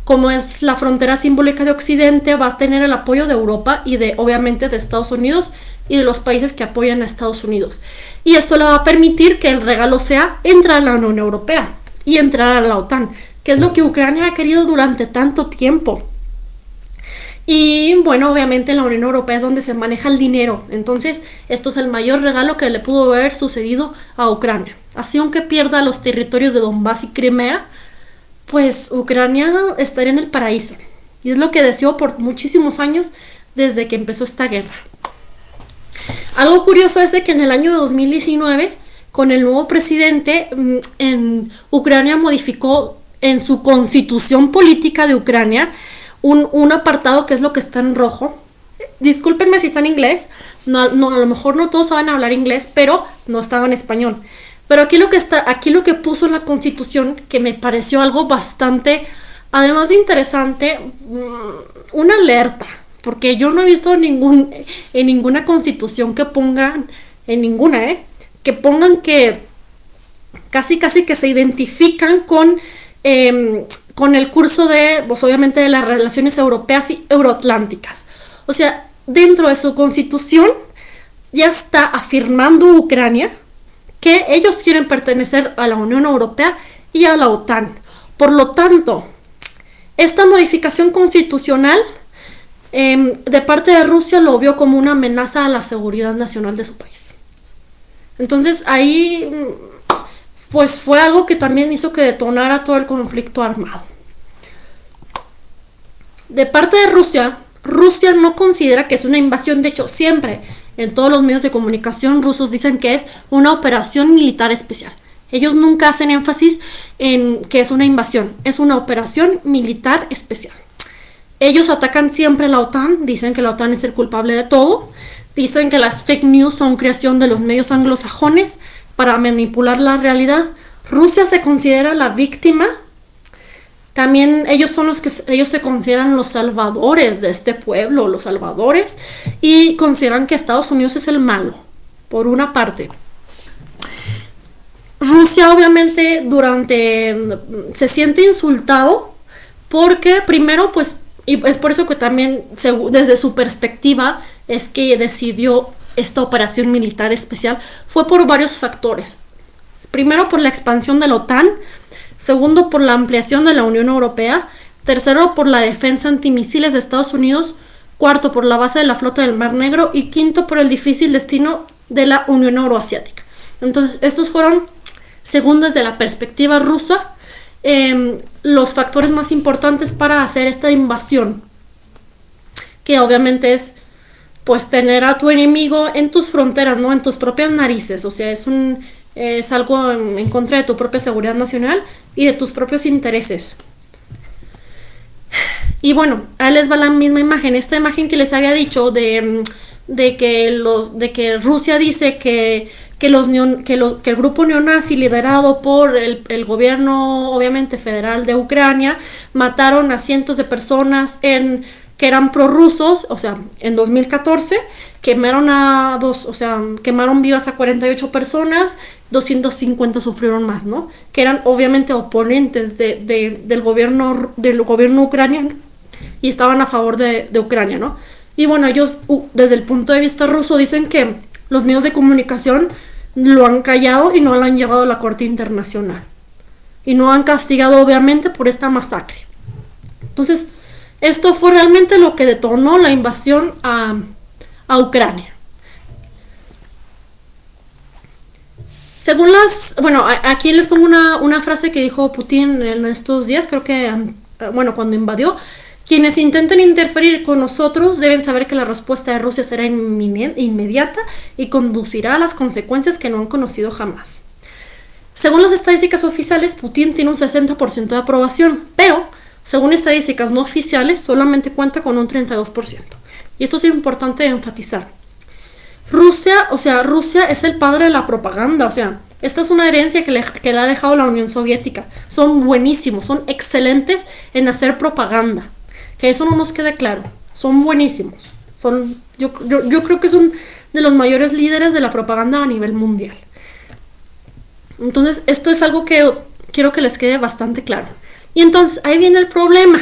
como es la frontera simbólica de Occidente, va a tener el apoyo de Europa y de obviamente de Estados Unidos y de los países que apoyan a Estados Unidos. Y esto le va a permitir que el regalo sea entrar a la Unión Europea y entrar a la OTAN que es lo que Ucrania ha querido durante tanto tiempo. Y bueno, obviamente la Unión Europea es donde se maneja el dinero. Entonces, esto es el mayor regalo que le pudo haber sucedido a Ucrania. Así, aunque pierda los territorios de Donbass y Crimea, pues Ucrania estaría en el paraíso. Y es lo que deseó por muchísimos años desde que empezó esta guerra. Algo curioso es de que en el año 2019, con el nuevo presidente, mm, en Ucrania modificó en su constitución política de Ucrania un, apartado que es lo que está en rojo. Discúlpenme si está en inglés, no, no, a lo mejor no todos saben hablar inglés, pero no estaba en español. Pero aquí lo que está, aquí lo que puso en la constitución, que me pareció algo bastante, además de interesante, mm, una alerta, porque yo no he visto ningún, en ninguna constitución que pongan, en ninguna, ¿eh? que pongan que casi casi que se identifican con Em, con el curso de, pues obviamente, de las relaciones europeas y euroatlánticas. O sea, dentro de su constitución ya está afirmando Ucrania que ellos quieren pertenecer a la Unión Europea y a la OTAN. Por lo tanto, esta modificación constitucional em, de parte de Rusia lo vio como una amenaza a la seguridad nacional de su país. Entonces ahí pues fue algo que también hizo que detonara todo el conflicto armado. De parte de Rusia, Rusia no considera que es una invasión, de hecho siempre en todos los medios de comunicación rusos dicen que es una operación militar especial. Ellos nunca hacen énfasis en que es una invasión, es una operación militar especial. Ellos atacan siempre a la OTAN, dicen que la OTAN es el culpable de todo, dicen que las fake news son creación de los medios anglosajones, para manipular la realidad. Rusia se considera la víctima. También ellos son los que ellos se consideran los salvadores de este pueblo, los salvadores, y consideran que Estados Unidos es el malo, por una parte. Rusia obviamente durante se siente insultado porque primero pues y es por eso que también desde su perspectiva es que decidió esta operación militar especial fue por varios factores. Primero por la expansión de la OTAN, segundo por la ampliación de la Unión Europea, tercero por la defensa antimisiles de Estados Unidos, cuarto por la base de la flota del Mar Negro y quinto por el difícil destino de la Unión Euroasiática. Entonces, estos fueron, según desde la perspectiva rusa, em, los factores más importantes para hacer esta invasión, que obviamente es pues tener a tu enemigo en tus fronteras, ¿no? En tus propias narices. O sea, es un es algo en, contra de tu propia seguridad nacional y de tus propios intereses. Y bueno, ahí les va la misma imagen. Esta imagen que les había dicho de, de que, los, de que Rusia dice que, que, los que, el grupo neonazi liderado por el, gobierno, obviamente, federal de Ucrania, mataron a cientos de personas en que eran prorrusos, o sea, en 2014 quemaron a dos, o sea, quemaron vivas a 48 personas, 250 sufrieron más, ¿no? Que eran obviamente oponentes del, gobierno, del gobierno ucraniano y estaban a favor de, Ucrania, ¿no? Y bueno, ellos desde el punto de vista ruso dicen que los medios de comunicación lo han callado y no lo han llevado a la Corte Internacional. Y no han castigado obviamente por esta masacre. Entonces, esto fue realmente lo que detonó la invasión a, Ucrania. Según las, bueno, aquí les pongo una, una, frase que dijo Putin en estos días, creo que, bueno, cuando invadió, quienes intenten interferir con nosotros deben saber que la respuesta de Rusia será inmediata y conducirá a las consecuencias que no han conocido jamás. Según las estadísticas oficiales, Putin tiene un 60% de aprobación, pero según estadísticas no oficiales, solamente cuenta con un 32%. Y esto es importante enfatizar. Rusia, o sea, Rusia es el padre de la propaganda, o sea, esta es una herencia que le, que le ha dejado la Unión Soviética. Son buenísimos, son excelentes en hacer propaganda. Que eso no nos quede claro. Son buenísimos. Son, yo, yo, creo que son de los mayores líderes de la propaganda a nivel mundial. Entonces, esto es algo que quiero que les quede bastante claro. Y entonces, ahí viene el problema.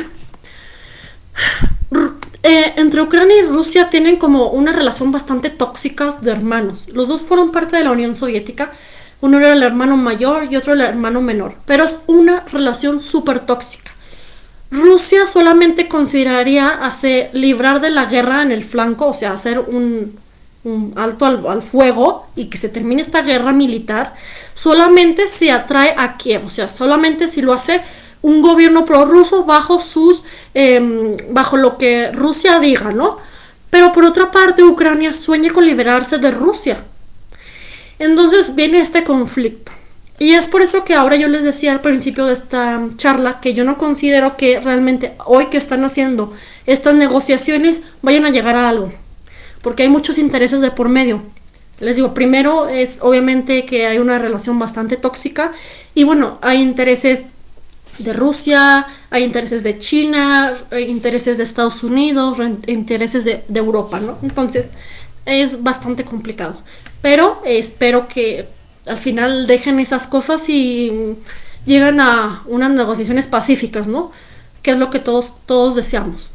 Eh, entre Ucrania y Rusia tienen como una relación bastante tóxica de hermanos. Los dos fueron parte de la Unión Soviética. Uno era el hermano mayor y otro el hermano menor. Pero es una relación súper tóxica. Rusia solamente consideraría hacer, librar de la guerra en el flanco, o sea, hacer un, alto al, fuego y que se termine esta guerra militar, solamente si atrae a Kiev, o sea, solamente si lo hace un gobierno prorruso bajo sus, em, bajo lo que Rusia diga, ¿no? Pero por otra parte, Ucrania sueña con liberarse de Rusia. Entonces viene este conflicto. Y es por eso que ahora yo les decía al principio de esta charla que yo no considero que realmente hoy que están haciendo estas negociaciones vayan a llegar a algo. Porque hay muchos intereses de por medio. Les digo, primero es obviamente que hay una relación bastante tóxica y bueno, hay intereses de Rusia, hay intereses de China, hay intereses de Estados Unidos, intereses de, Europa, ¿no? Entonces es bastante complicado. Pero espero que al final dejen esas cosas y llegan a unas negociaciones pacíficas, ¿no? Que es lo que todos, todos deseamos.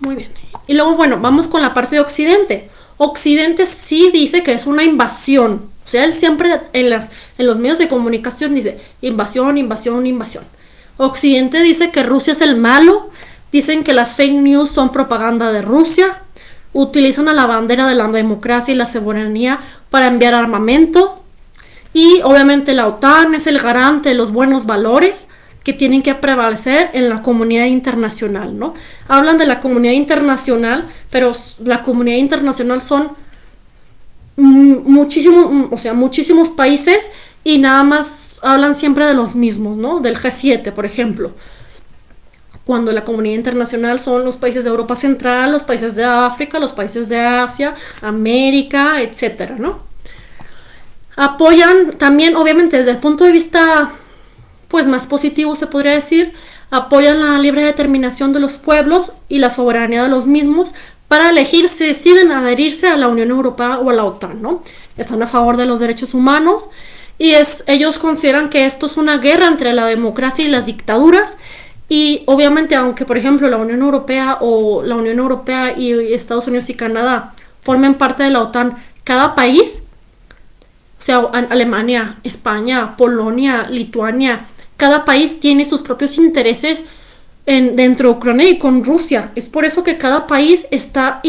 Muy bien. Y luego, bueno, vamos con la parte de Occidente. Occidente sí dice que es una invasión. O sea, él siempre en, las, en los medios de comunicación dice invasión, invasión, invasión. Occidente dice que Rusia es el malo. Dicen que las fake news son propaganda de Rusia utilizan a la bandera de la democracia y la soberanía para enviar armamento. Y obviamente la OTAN es el garante de los buenos valores que tienen que prevalecer en la comunidad internacional, ¿no? Hablan de la comunidad internacional, pero la comunidad internacional son muchísimos, o sea, muchísimos países y nada más hablan siempre de los mismos, ¿no? Del G7, por ejemplo cuando la comunidad internacional son los países de Europa Central, los países de África, los países de Asia, América, etcétera, ¿no? Apoyan también, obviamente, desde el punto de vista pues más positivo se podría decir, apoyan la libre determinación de los pueblos y la soberanía de los mismos para elegir si deciden adherirse a la Unión Europea o a la OTAN, ¿no? Están a favor de los derechos humanos y ellos consideran que esto es una guerra entre la democracia y las dictaduras y obviamente, aunque por ejemplo la Unión Europea o la Unión Europea y Estados Unidos y Canadá formen parte de la OTAN, cada país, o sea, Alemania, España, Polonia, Lituania, cada país tiene sus propios intereses en, dentro de Ucrania y con Rusia. Es por eso que cada país está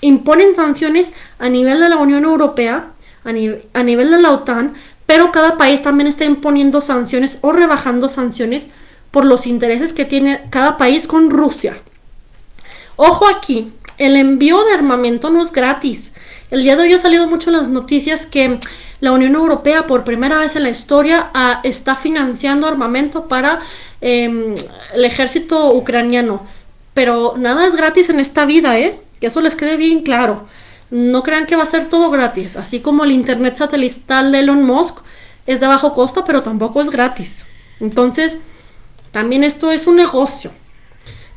imponen sanciones a nivel de la Unión Europea, a, a nivel de la OTAN, pero cada país también está imponiendo sanciones o rebajando sanciones por los intereses que tiene cada país con Rusia. Ojo aquí, el envío de armamento no es gratis. El día de hoy ha salido mucho en las noticias que la Unión Europea por primera vez en la historia ah, está financiando armamento para em, el ejército ucraniano. Pero nada es gratis en esta vida, ¿eh? Que eso les quede bien claro. No crean que va a ser todo gratis. Así como el Internet satelital de Elon Musk es de bajo costo, pero tampoco es gratis. Entonces, también esto es un negocio.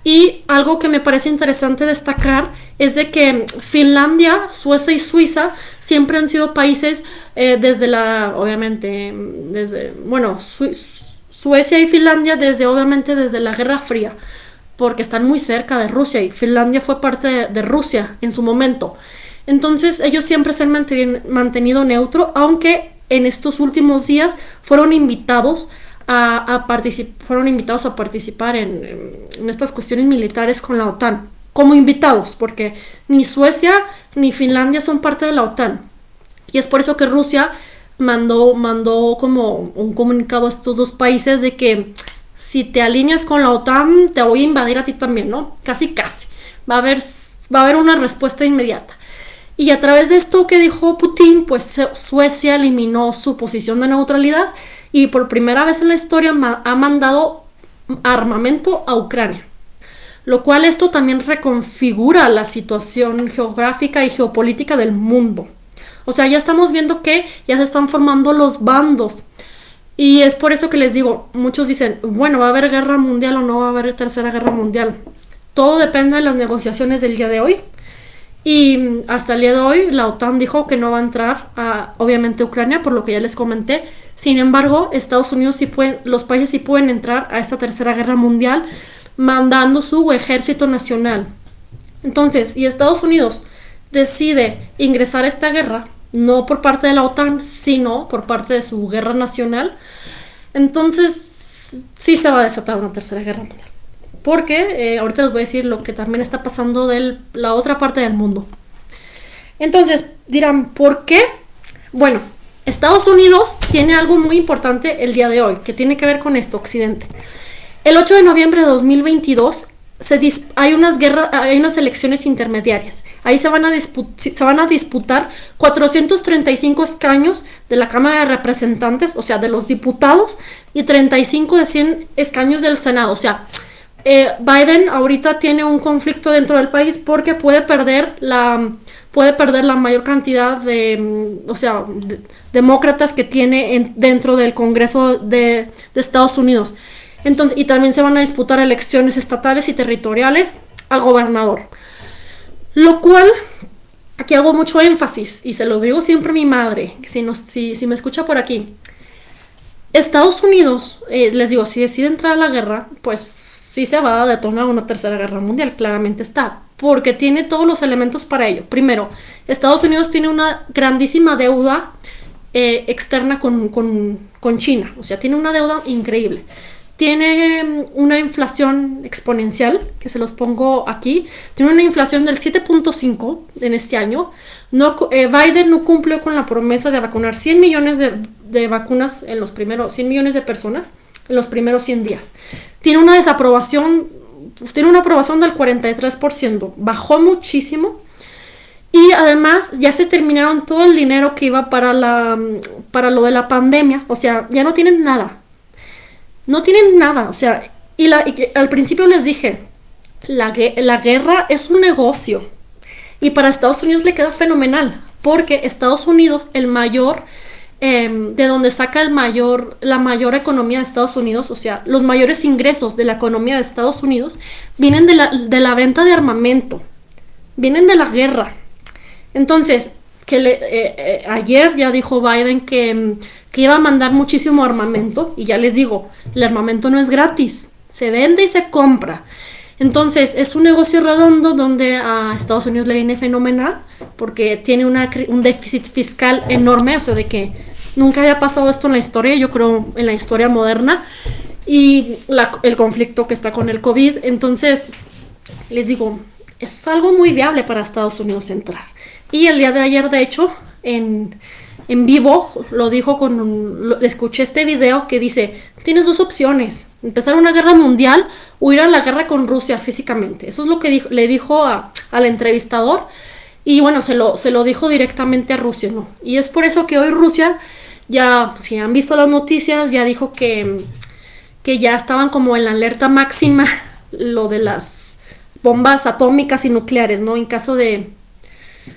Y algo que me parece interesante destacar es de que Finlandia, Suecia y Suiza siempre han sido países eh, desde la, obviamente, desde, bueno, Suecia y Finlandia desde, obviamente, desde la Guerra Fría, porque están muy cerca de Rusia y Finlandia fue parte de, Rusia en su momento. Entonces ellos siempre se han mantenido neutro, aunque en estos últimos días fueron invitados a, fueron invitados a participar en, estas cuestiones militares con la OTAN, como invitados, porque ni Suecia ni Finlandia son parte de la OTAN. Y es por eso que Rusia mandó, mandó como un comunicado a estos dos países de que si te alineas con la OTAN, te voy a invadir a ti también, ¿no? Casi, casi. Va a haber, va a haber una respuesta inmediata. Y a través de esto que dijo Putin, pues Suecia eliminó su posición de neutralidad y por primera vez en la historia ha mandado armamento a Ucrania. Lo cual esto también reconfigura la situación geográfica y geopolítica del mundo. O sea, ya estamos viendo que ya se están formando los bandos. Y es por eso que les digo, muchos dicen, bueno, va a haber guerra mundial o no va a haber tercera guerra mundial. Todo depende de las negociaciones del día de hoy. Y hasta el día de hoy la OTAN dijo que no va a entrar a, obviamente, Ucrania, por lo que ya les comenté. Sin embargo, Estados Unidos sí pueden, los países sí pueden entrar a esta tercera guerra mundial mandando su ejército nacional. Entonces, y Estados Unidos decide ingresar a esta guerra, no por parte de la OTAN, sino por parte de su guerra nacional, entonces sí se va a desatar una tercera guerra mundial. Porque eh, ahorita les voy a decir lo que también está pasando de la otra parte del mundo. Entonces dirán, ¿por qué? Bueno, Estados Unidos tiene algo muy importante el día de hoy, que tiene que ver con esto, Occidente. El 8 de noviembre de 2022 hay, unas guerras, hay unas elecciones intermediarias. Ahí se van, a se van a disputar 435 escaños de la Cámara de Representantes, o sea, de los diputados, y 35 de 100 escaños del Senado. O sea, eh, Biden ahorita tiene un conflicto dentro del país porque puede perder la puede perder la mayor cantidad de, mm, o sea, demócratas que tiene dentro del Congreso de, Estados Unidos. Entonces, y también se van a disputar elecciones estatales y territoriales a gobernador. Lo cual, aquí hago mucho énfasis, y se lo digo siempre a mi madre, si, si, si me escucha por aquí. Estados Unidos, eh, les digo, si decide entrar a la guerra, pues sí se va a detonar una tercera guerra mundial, claramente está porque tiene todos los elementos para ello. Primero, Estados Unidos tiene una grandísima deuda eh, externa con, China, o sea, tiene una deuda increíble. Tiene mm, una inflación exponencial, que se los pongo aquí. Tiene una inflación del 7.5 en este año. Eh, Biden no cumplió con la promesa de vacunar 100 millones de, de, vacunas en los primeros 100 millones de personas en los primeros 100 días. Tiene una desaprobación pues, tiene una aprobación del 43%, bajó muchísimo. Y además ya se terminaron todo el dinero que iba para, la, para lo de la pandemia. O sea, ya no tienen nada. No tienen nada. O sea, y, la, al principio les dije, la, la guerra es un negocio. Y para Estados Unidos le queda fenomenal. Porque Estados Unidos, el mayor Em, de donde saca el mayor, la mayor economía de Estados Unidos, o sea, los mayores ingresos de la economía de Estados Unidos, vienen de la, de la venta de armamento, vienen de la guerra. Entonces, que eh, eh, ayer ya dijo Biden que, em, que iba a mandar muchísimo armamento, y ya les digo, el armamento no es gratis, se vende y se compra. Entonces, es un negocio redondo donde a Estados Unidos le viene fenomenal porque tiene un déficit fiscal enorme, o sea, de que nunca haya pasado esto en la historia, yo creo en la historia moderna, y el conflicto que está con el COVID. Entonces, les digo, es algo muy viable para Estados Unidos entrar. Y el día de ayer, de hecho, en, en vivo, lo dijo con un, escuché este video que dice, tienes dos opciones, empezar una guerra mundial o ir a la guerra con Rusia físicamente. Eso es lo que le dijo al entrevistador y bueno, se lo, se lo dijo directamente a Rusia, ¿no? Y es por eso que hoy Rusia ya, si han visto las noticias, ya dijo que, que ya estaban como en la alerta máxima lo de las bombas atómicas y nucleares, ¿no? En caso de,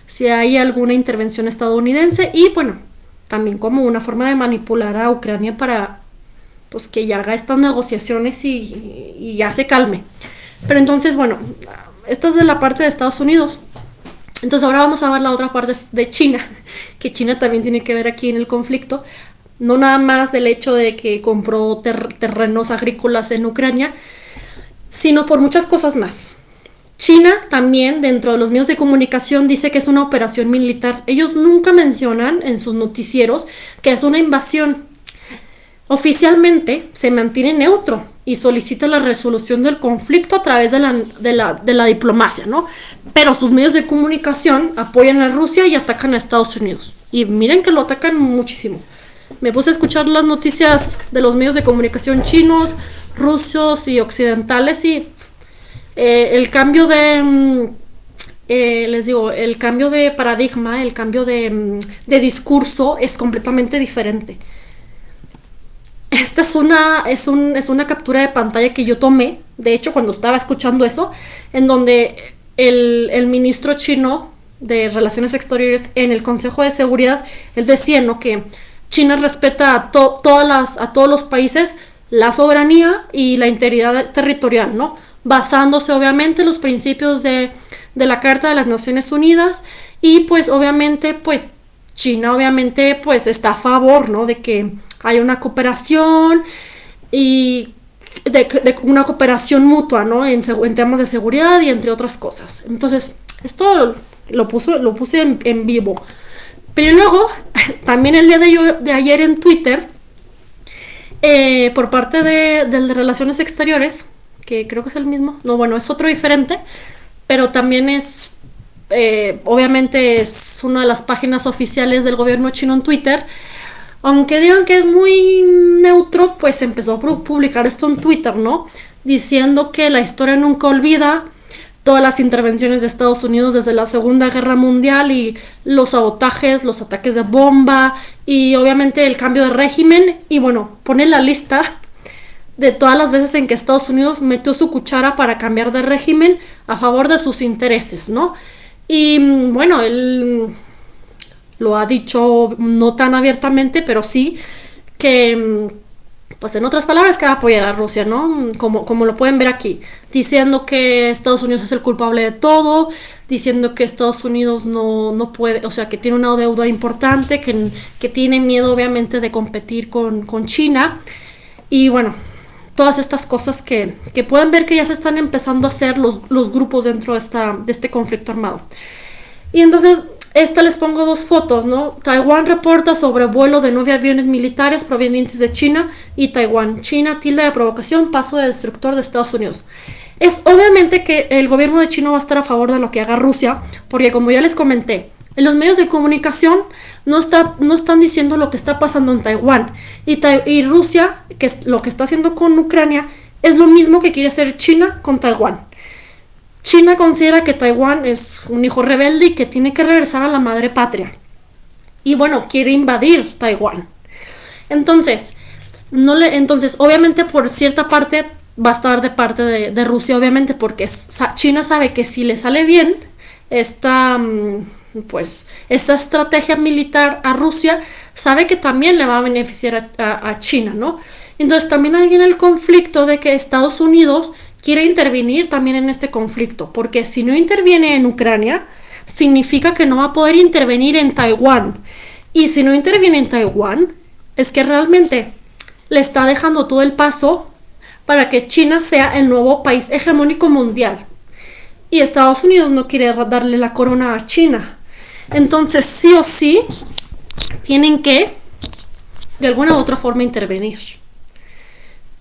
si hay alguna intervención estadounidense y bueno, también como una forma de manipular a Ucrania para pues que ya haga estas negociaciones y, ya se calme. Pero entonces, bueno, esta es de la parte de Estados Unidos. Entonces ahora vamos a ver la otra parte de China, que China también tiene que ver aquí en el conflicto. No nada más del hecho de que compró terrenos agrícolas en Ucrania, sino por muchas cosas más. China también dentro de los medios de comunicación dice que es una operación militar. Ellos nunca mencionan en sus noticieros que es una invasión. Oficialmente se mantiene neutro y solicita la resolución del conflicto a través de la, diplomacia, ¿no? Pero sus medios de comunicación apoyan a Rusia y atacan a Estados Unidos. Y miren que lo atacan muchísimo. Me puse a escuchar las noticias de los medios de comunicación chinos, rusos y occidentales y eh, el cambio de... Mm, eh, les digo, el cambio de paradigma, el cambio de, mm, de discurso es completamente diferente. Esta es una, es, un, es una captura de pantalla que yo tomé, de hecho, cuando estaba escuchando eso, en donde el, ministro chino de Relaciones Exteriores en el Consejo de Seguridad, decía ¿no? que China respeta a, todas a todos los países la soberanía y la integridad territorial, ¿no? Basándose obviamente en los principios de, de la Carta de las Naciones Unidas y pues obviamente pues China obviamente pues está a favor, ¿no? De que hay una cooperación y de, una cooperación mutua, ¿no? En, temas de seguridad y entre otras cosas. Entonces, esto lo, puso, lo puse en, vivo. Pero luego, [laughs] también el día de, ayer en Twitter, eh, por parte de, de Relaciones Exteriores, que creo que es el mismo, no, bueno, es otro diferente, pero también es, eh, obviamente es una de las páginas oficiales del gobierno chino en Twitter, aunque digan que es muy neutro, pues empezó a publicar esto en Twitter, ¿no? Diciendo que la historia nunca olvida todas las intervenciones de Estados Unidos desde la Segunda Guerra Mundial y los sabotajes, los ataques de bomba y obviamente el cambio de régimen. Y bueno, pone la lista de todas las veces en que Estados Unidos metió su cuchara para cambiar de régimen a favor de sus intereses, ¿no? Y bueno, él lo ha dicho no tan abiertamente, pero sí que, pues en otras palabras, que va a apoyar a Rusia, ¿no? Como, como lo pueden ver aquí, diciendo que Estados Unidos es el culpable de todo, diciendo que Estados Unidos no, no puede, o sea, que tiene una deuda importante, que, que tiene miedo obviamente de competir con, con China. Y bueno, todas estas cosas que, que, pueden ver que ya se están empezando a hacer los, los grupos dentro de, esta, de este conflicto armado. Y entonces esta les pongo dos fotos, ¿no? Taiwán reporta sobre vuelo de nueve aviones militares provenientes de China y Taiwán. China tilda de provocación, paso de destructor de Estados Unidos. Es obviamente que el gobierno de China va a estar a favor de lo que haga Rusia, porque como ya les comenté, en los medios de comunicación no, está, no están diciendo lo que está pasando en Taiwán. Y, Rusia, que lo que está haciendo con Ucrania, es lo mismo que quiere hacer China con Taiwán. China considera que Taiwán es un hijo rebelde y que tiene que regresar a la madre patria. Y bueno, quiere invadir Taiwán. Entonces, no le, entonces, obviamente por cierta parte va a estar de parte de, Rusia, obviamente, porque China sabe que si le sale bien esta, mm, pues, esta estrategia militar a Rusia, sabe que también le va a beneficiar a, China, ¿no? Entonces también hay en el conflicto de que Estados Unidos quiere intervenir también en este conflicto, porque si no interviene en Ucrania, significa que no va a poder intervenir en Taiwán. Y si no interviene en Taiwán, es que realmente le está dejando todo el paso para que China sea el nuevo país hegemónico mundial. Y Estados Unidos no quiere darle la corona a China. Entonces, sí o sí, tienen que, de alguna u otra forma, intervenir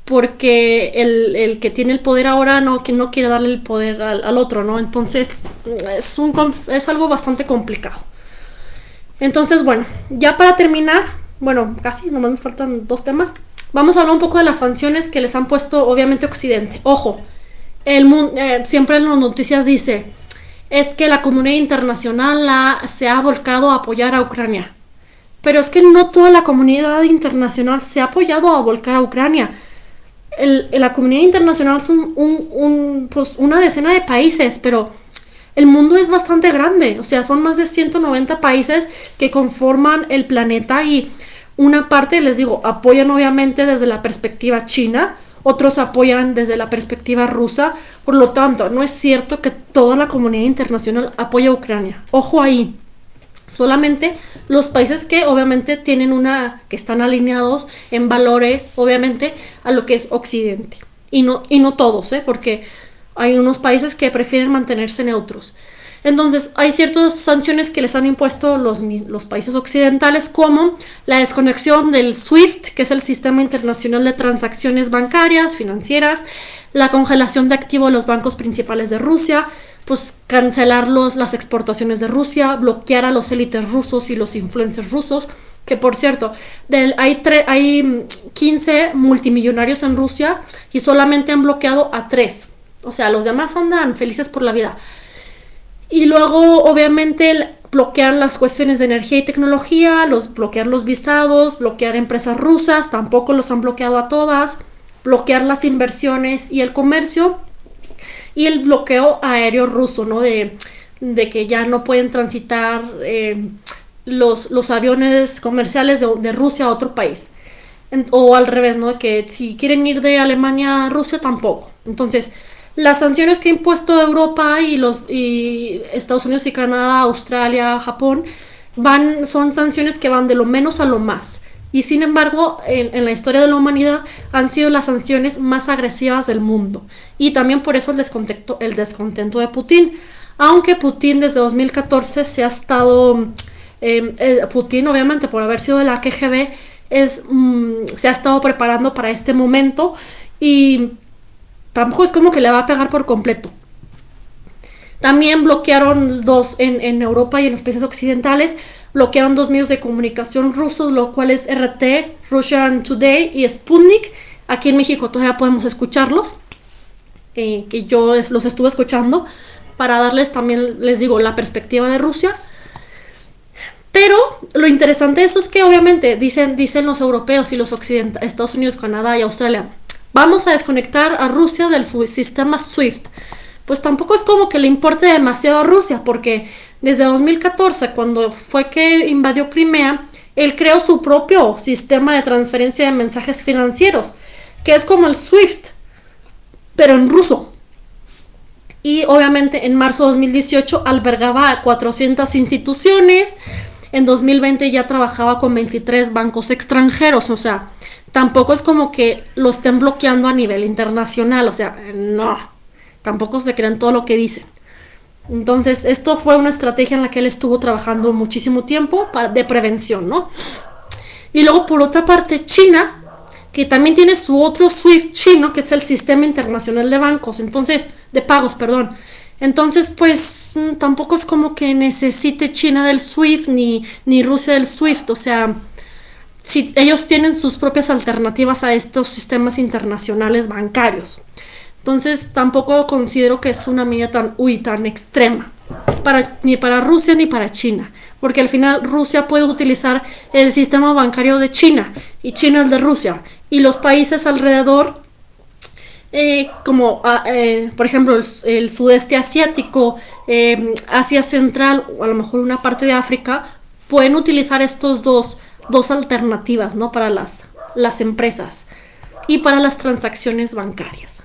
porque el, que tiene el poder ahora no, que no quiere darle el poder al, otro, ¿no? Entonces es, un, es algo bastante complicado. Entonces, bueno, ya para terminar, bueno, casi, nomás nos faltan dos temas. Vamos a hablar un poco de las sanciones que les han puesto, obviamente, Occidente. Ojo, el eh, siempre en las noticias dice, es que la comunidad internacional se ha volcado a apoyar a Ucrania. Pero es que no toda la comunidad internacional se ha apoyado a volcar a Ucrania la comunidad internacional son pues una decena de países, pero el mundo es bastante grande, o sea, son más de 190 países que conforman el planeta y una parte, les digo, apoyan obviamente desde la perspectiva china, otros apoyan desde la perspectiva rusa. Por lo tanto, no es cierto que toda la comunidad internacional apoya a Ucrania. Ojo ahí. Solamente los países que obviamente tienen una, que están alineados en valores, obviamente, a lo que es Occidente. Y no, y no todos, ¿eh? porque hay unos países que prefieren mantenerse neutros. Entonces, hay ciertas sanciones que les han impuesto los, los, países occidentales, como la desconexión del SWIFT, que es el Sistema Internacional de Transacciones Bancarias, Financieras, la congelación de activos de los bancos principales de Rusia, pues cancelar los, las exportaciones de Rusia, bloquear a los élites rusos y los influencers rusos, que por cierto, hay, hay 15 multimillonarios en Rusia y solamente han bloqueado a 3. O sea, los demás andan felices por la vida. Y luego, obviamente, bloquear las cuestiones de energía y tecnología, bloquear los visados, bloquear empresas rusas, tampoco los han bloqueado a todas, bloquear las inversiones y el comercio, y el bloqueo aéreo ruso, ¿no? De, que ya no pueden transitar eh, los, aviones comerciales de, de, Rusia a otro país. o al revés, ¿no? Que si quieren ir de Alemania a Rusia, tampoco. Entonces, las sanciones que ha impuesto Europa y los Estados Unidos y Canadá, Australia, Japón, van, son sanciones que van de lo menos a lo más. Y sin embargo, en, la historia de la humanidad han sido las sanciones más agresivas del mundo. Y también por eso el descontento, el descontento de Putin. Aunque Putin desde 2014 se ha estado, em, eh, Putin obviamente por haber sido de la KGB, es, mm, se ha estado preparando para este momento y tampoco es como que le va a pegar por completo. También bloquearon dos en, Europa y en los países occidentales bloquearon dos medios de comunicación rusos, lo cual es RT, Russian Today y Sputnik. Aquí en México todavía podemos escucharlos, eh, que yo los estuve escuchando, para darles también, les digo, la perspectiva de Rusia. Pero lo interesante de eso es que obviamente dicen, dicen los europeos y los occidentales, Estados Unidos, Canadá y Australia, vamos a desconectar a Rusia del sistema SWIFT. Pues tampoco es como que le importe demasiado a Rusia, porque desde 2014, cuando fue que invadió Crimea, él creó su propio sistema de transferencia de mensajes financieros, que es como el SWIFT, pero en ruso. Y obviamente en marzo de 2018 albergaba a 400 instituciones, en 2020 ya trabajaba con 23 bancos extranjeros, o sea, tampoco es como que lo estén bloqueando a nivel internacional, o sea, no, tampoco se crean todo lo que dicen. Entonces, esto fue una estrategia en la que él estuvo trabajando muchísimo tiempo para, de prevención, ¿no? Y luego, por otra parte, China, que también tiene su otro SWIFT chino, que es el Sistema Internacional de Bancos, entonces, de pagos, perdón. Entonces, pues mm, tampoco es como que necesite China del SWIFT ni, ni Rusia del SWIFT, o sea, si ellos tienen sus propias alternativas a estos sistemas internacionales bancarios. Entonces tampoco considero que es una medida tan, uy, tan extrema, para, ni para Rusia ni para China, porque al final Rusia puede utilizar el sistema bancario de China y China el de Rusia, y los países alrededor, eh, como ah, eh, por ejemplo el, sudeste asiático, em, Asia Central o a lo mejor una parte de África, pueden utilizar estos dos, dos alternativas ¿no? para las, las empresas y para las transacciones bancarias.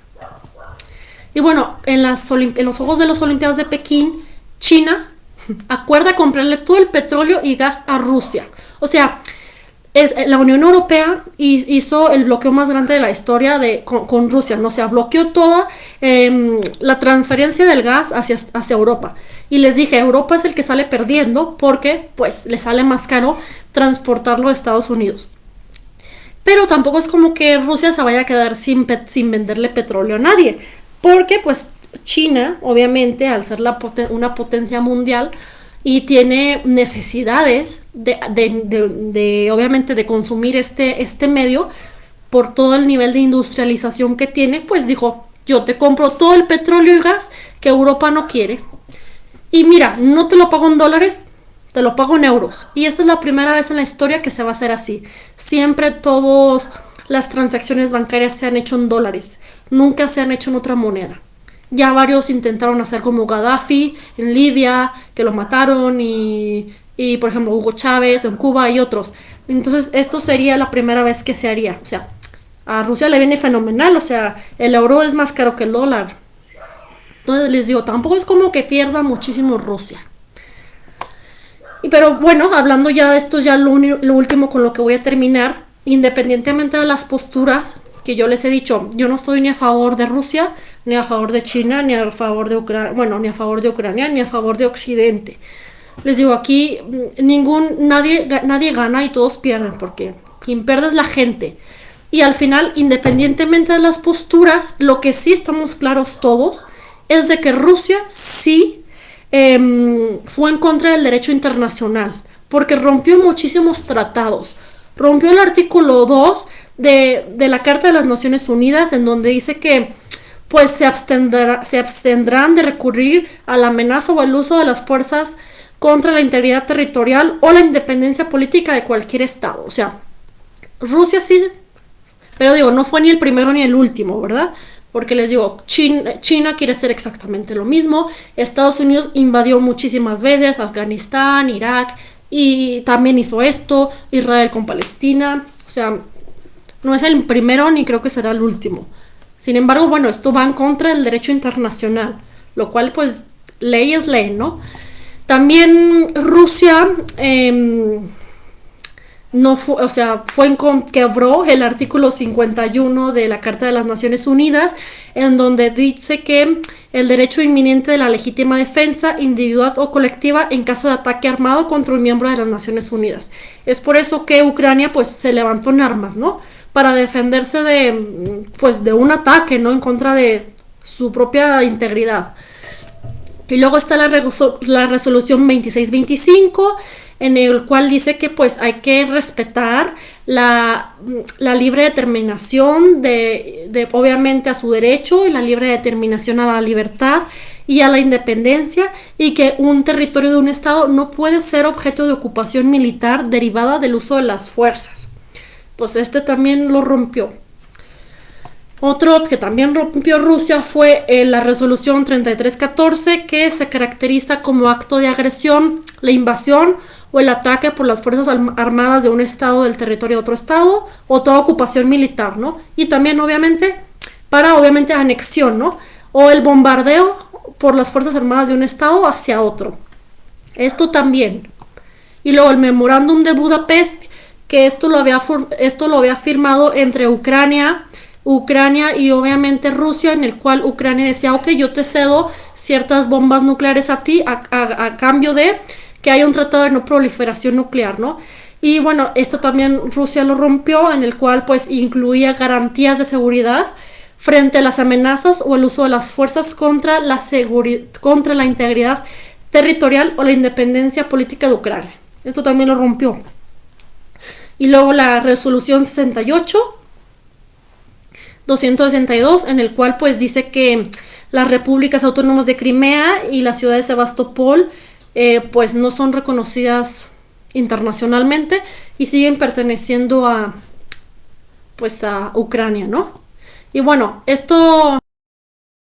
Y bueno, en, las en los ojos de los Olimpiadas de Pekín, China acuerda comprarle todo el petróleo y gas a Rusia. O sea, es, eh, la Unión Europea hizo el bloqueo más grande de la historia de, con, Rusia, ¿no? O sea, bloqueó toda em, la transferencia del gas hacia, hacia Europa. Y les dije, Europa es el que sale perdiendo porque pues le sale más caro transportarlo a Estados Unidos. Pero tampoco es como que Rusia se vaya a quedar sin, sin venderle petróleo a nadie. Porque pues China, obviamente, al ser una potencia mundial y tiene necesidades de, obviamente, de consumir este, este medio por todo el nivel de industrialización que tiene, pues dijo, yo te compro todo el petróleo y gas que Europa no quiere. Y mira, no te lo pago en dólares, te lo pago en euros. Y esta es la primera vez en la historia que se va a hacer así. Siempre todas las transacciones bancarias se han hecho en dólares nunca se han hecho en otra moneda. Ya varios intentaron hacer como Gaddafi en Libia, que lo mataron, y, y por ejemplo Hugo Chávez en Cuba y otros. Entonces esto sería la primera vez que se haría. O sea, a Rusia le viene fenomenal, o sea, el euro es más caro que el dólar. Entonces les digo, tampoco es como que pierda muchísimo Rusia. Y pero bueno, hablando ya de esto, ya lo último con lo que voy a terminar, independientemente de las posturas que yo les he dicho, yo no estoy ni a favor de Rusia, ni a favor de China, ni a favor de Ucrania, bueno, ni a favor de Ucrania, ni a favor de Occidente. Les digo, aquí mm, ningún, nadie, nadie gana y todos pierden, porque quien pierde es la gente. Y al final, independientemente de las posturas, lo que sí estamos claros todos es de que Rusia sí em, fue en contra del derecho internacional, porque rompió muchísimos tratados. Rompió el artículo 2 de, de la Carta de las Naciones Unidas, en donde dice que pues se, abstendrá, se abstendrán de recurrir a la amenaza o el uso de las fuerzas contra la integridad territorial o la independencia política de cualquier Estado. O sea, Rusia sí pero digo, no fue ni el primero ni el último, ¿verdad? Porque les digo, China, quiere hacer exactamente lo mismo. Estados Unidos invadió muchísimas veces Afganistán, Irak, y también hizo esto. Israel con Palestina. O sea, no es el primero ni creo que será el último. Sin embargo, bueno, esto va en contra del derecho internacional, lo cual pues ley es ley, ¿no? También Rusia... Eh, no fue, o sea, fue en quebró el artículo 51 de la Carta de las Naciones Unidas, en donde dice que el derecho inminente de la legítima defensa individual o colectiva en caso de ataque armado contra un miembro de las Naciones Unidas. Es por eso que Ucrania pues se levantó en armas, ¿no? Para defenderse de pues de un ataque, ¿no? En contra de su propia integridad. Y luego está la, la resolución 2625 en el cual dice que pues hay que respetar la, libre determinación de, de, obviamente a su derecho y la libre determinación a la libertad y a la independencia y que un territorio de un estado no puede ser objeto de ocupación militar derivada del uso de las fuerzas. Pues este también lo rompió. Otro que también rompió Rusia fue eh, la resolución 3314 que se caracteriza como acto de agresión, la invasión o el ataque por las Fuerzas Armadas de un estado del territorio de otro estado o toda ocupación militar, ¿no? Y también obviamente para obviamente anexión, ¿no? O el bombardeo por las Fuerzas Armadas de un estado hacia otro. Esto también. Y luego el memorándum de Budapest, que esto lo había, esto lo había firmado entre Ucrania, Ucrania y obviamente Rusia, en el cual Ucrania decía, ok, yo te cedo ciertas bombas nucleares a ti a cambio de que haya un tratado de no proliferación nuclear, ¿no? Y bueno, esto también Rusia lo rompió, en el cual pues incluía garantías de seguridad frente a las amenazas o el uso de las fuerzas contra la, contra la integridad territorial o la independencia política de Ucrania. Esto también lo rompió. Y luego la resolución 68, 262, en el cual pues dice que las repúblicas autónomas de Crimea y la ciudad de Sebastopol eh, pues no son reconocidas internacionalmente y siguen perteneciendo a pues a Ucrania, ¿no? Y bueno, esto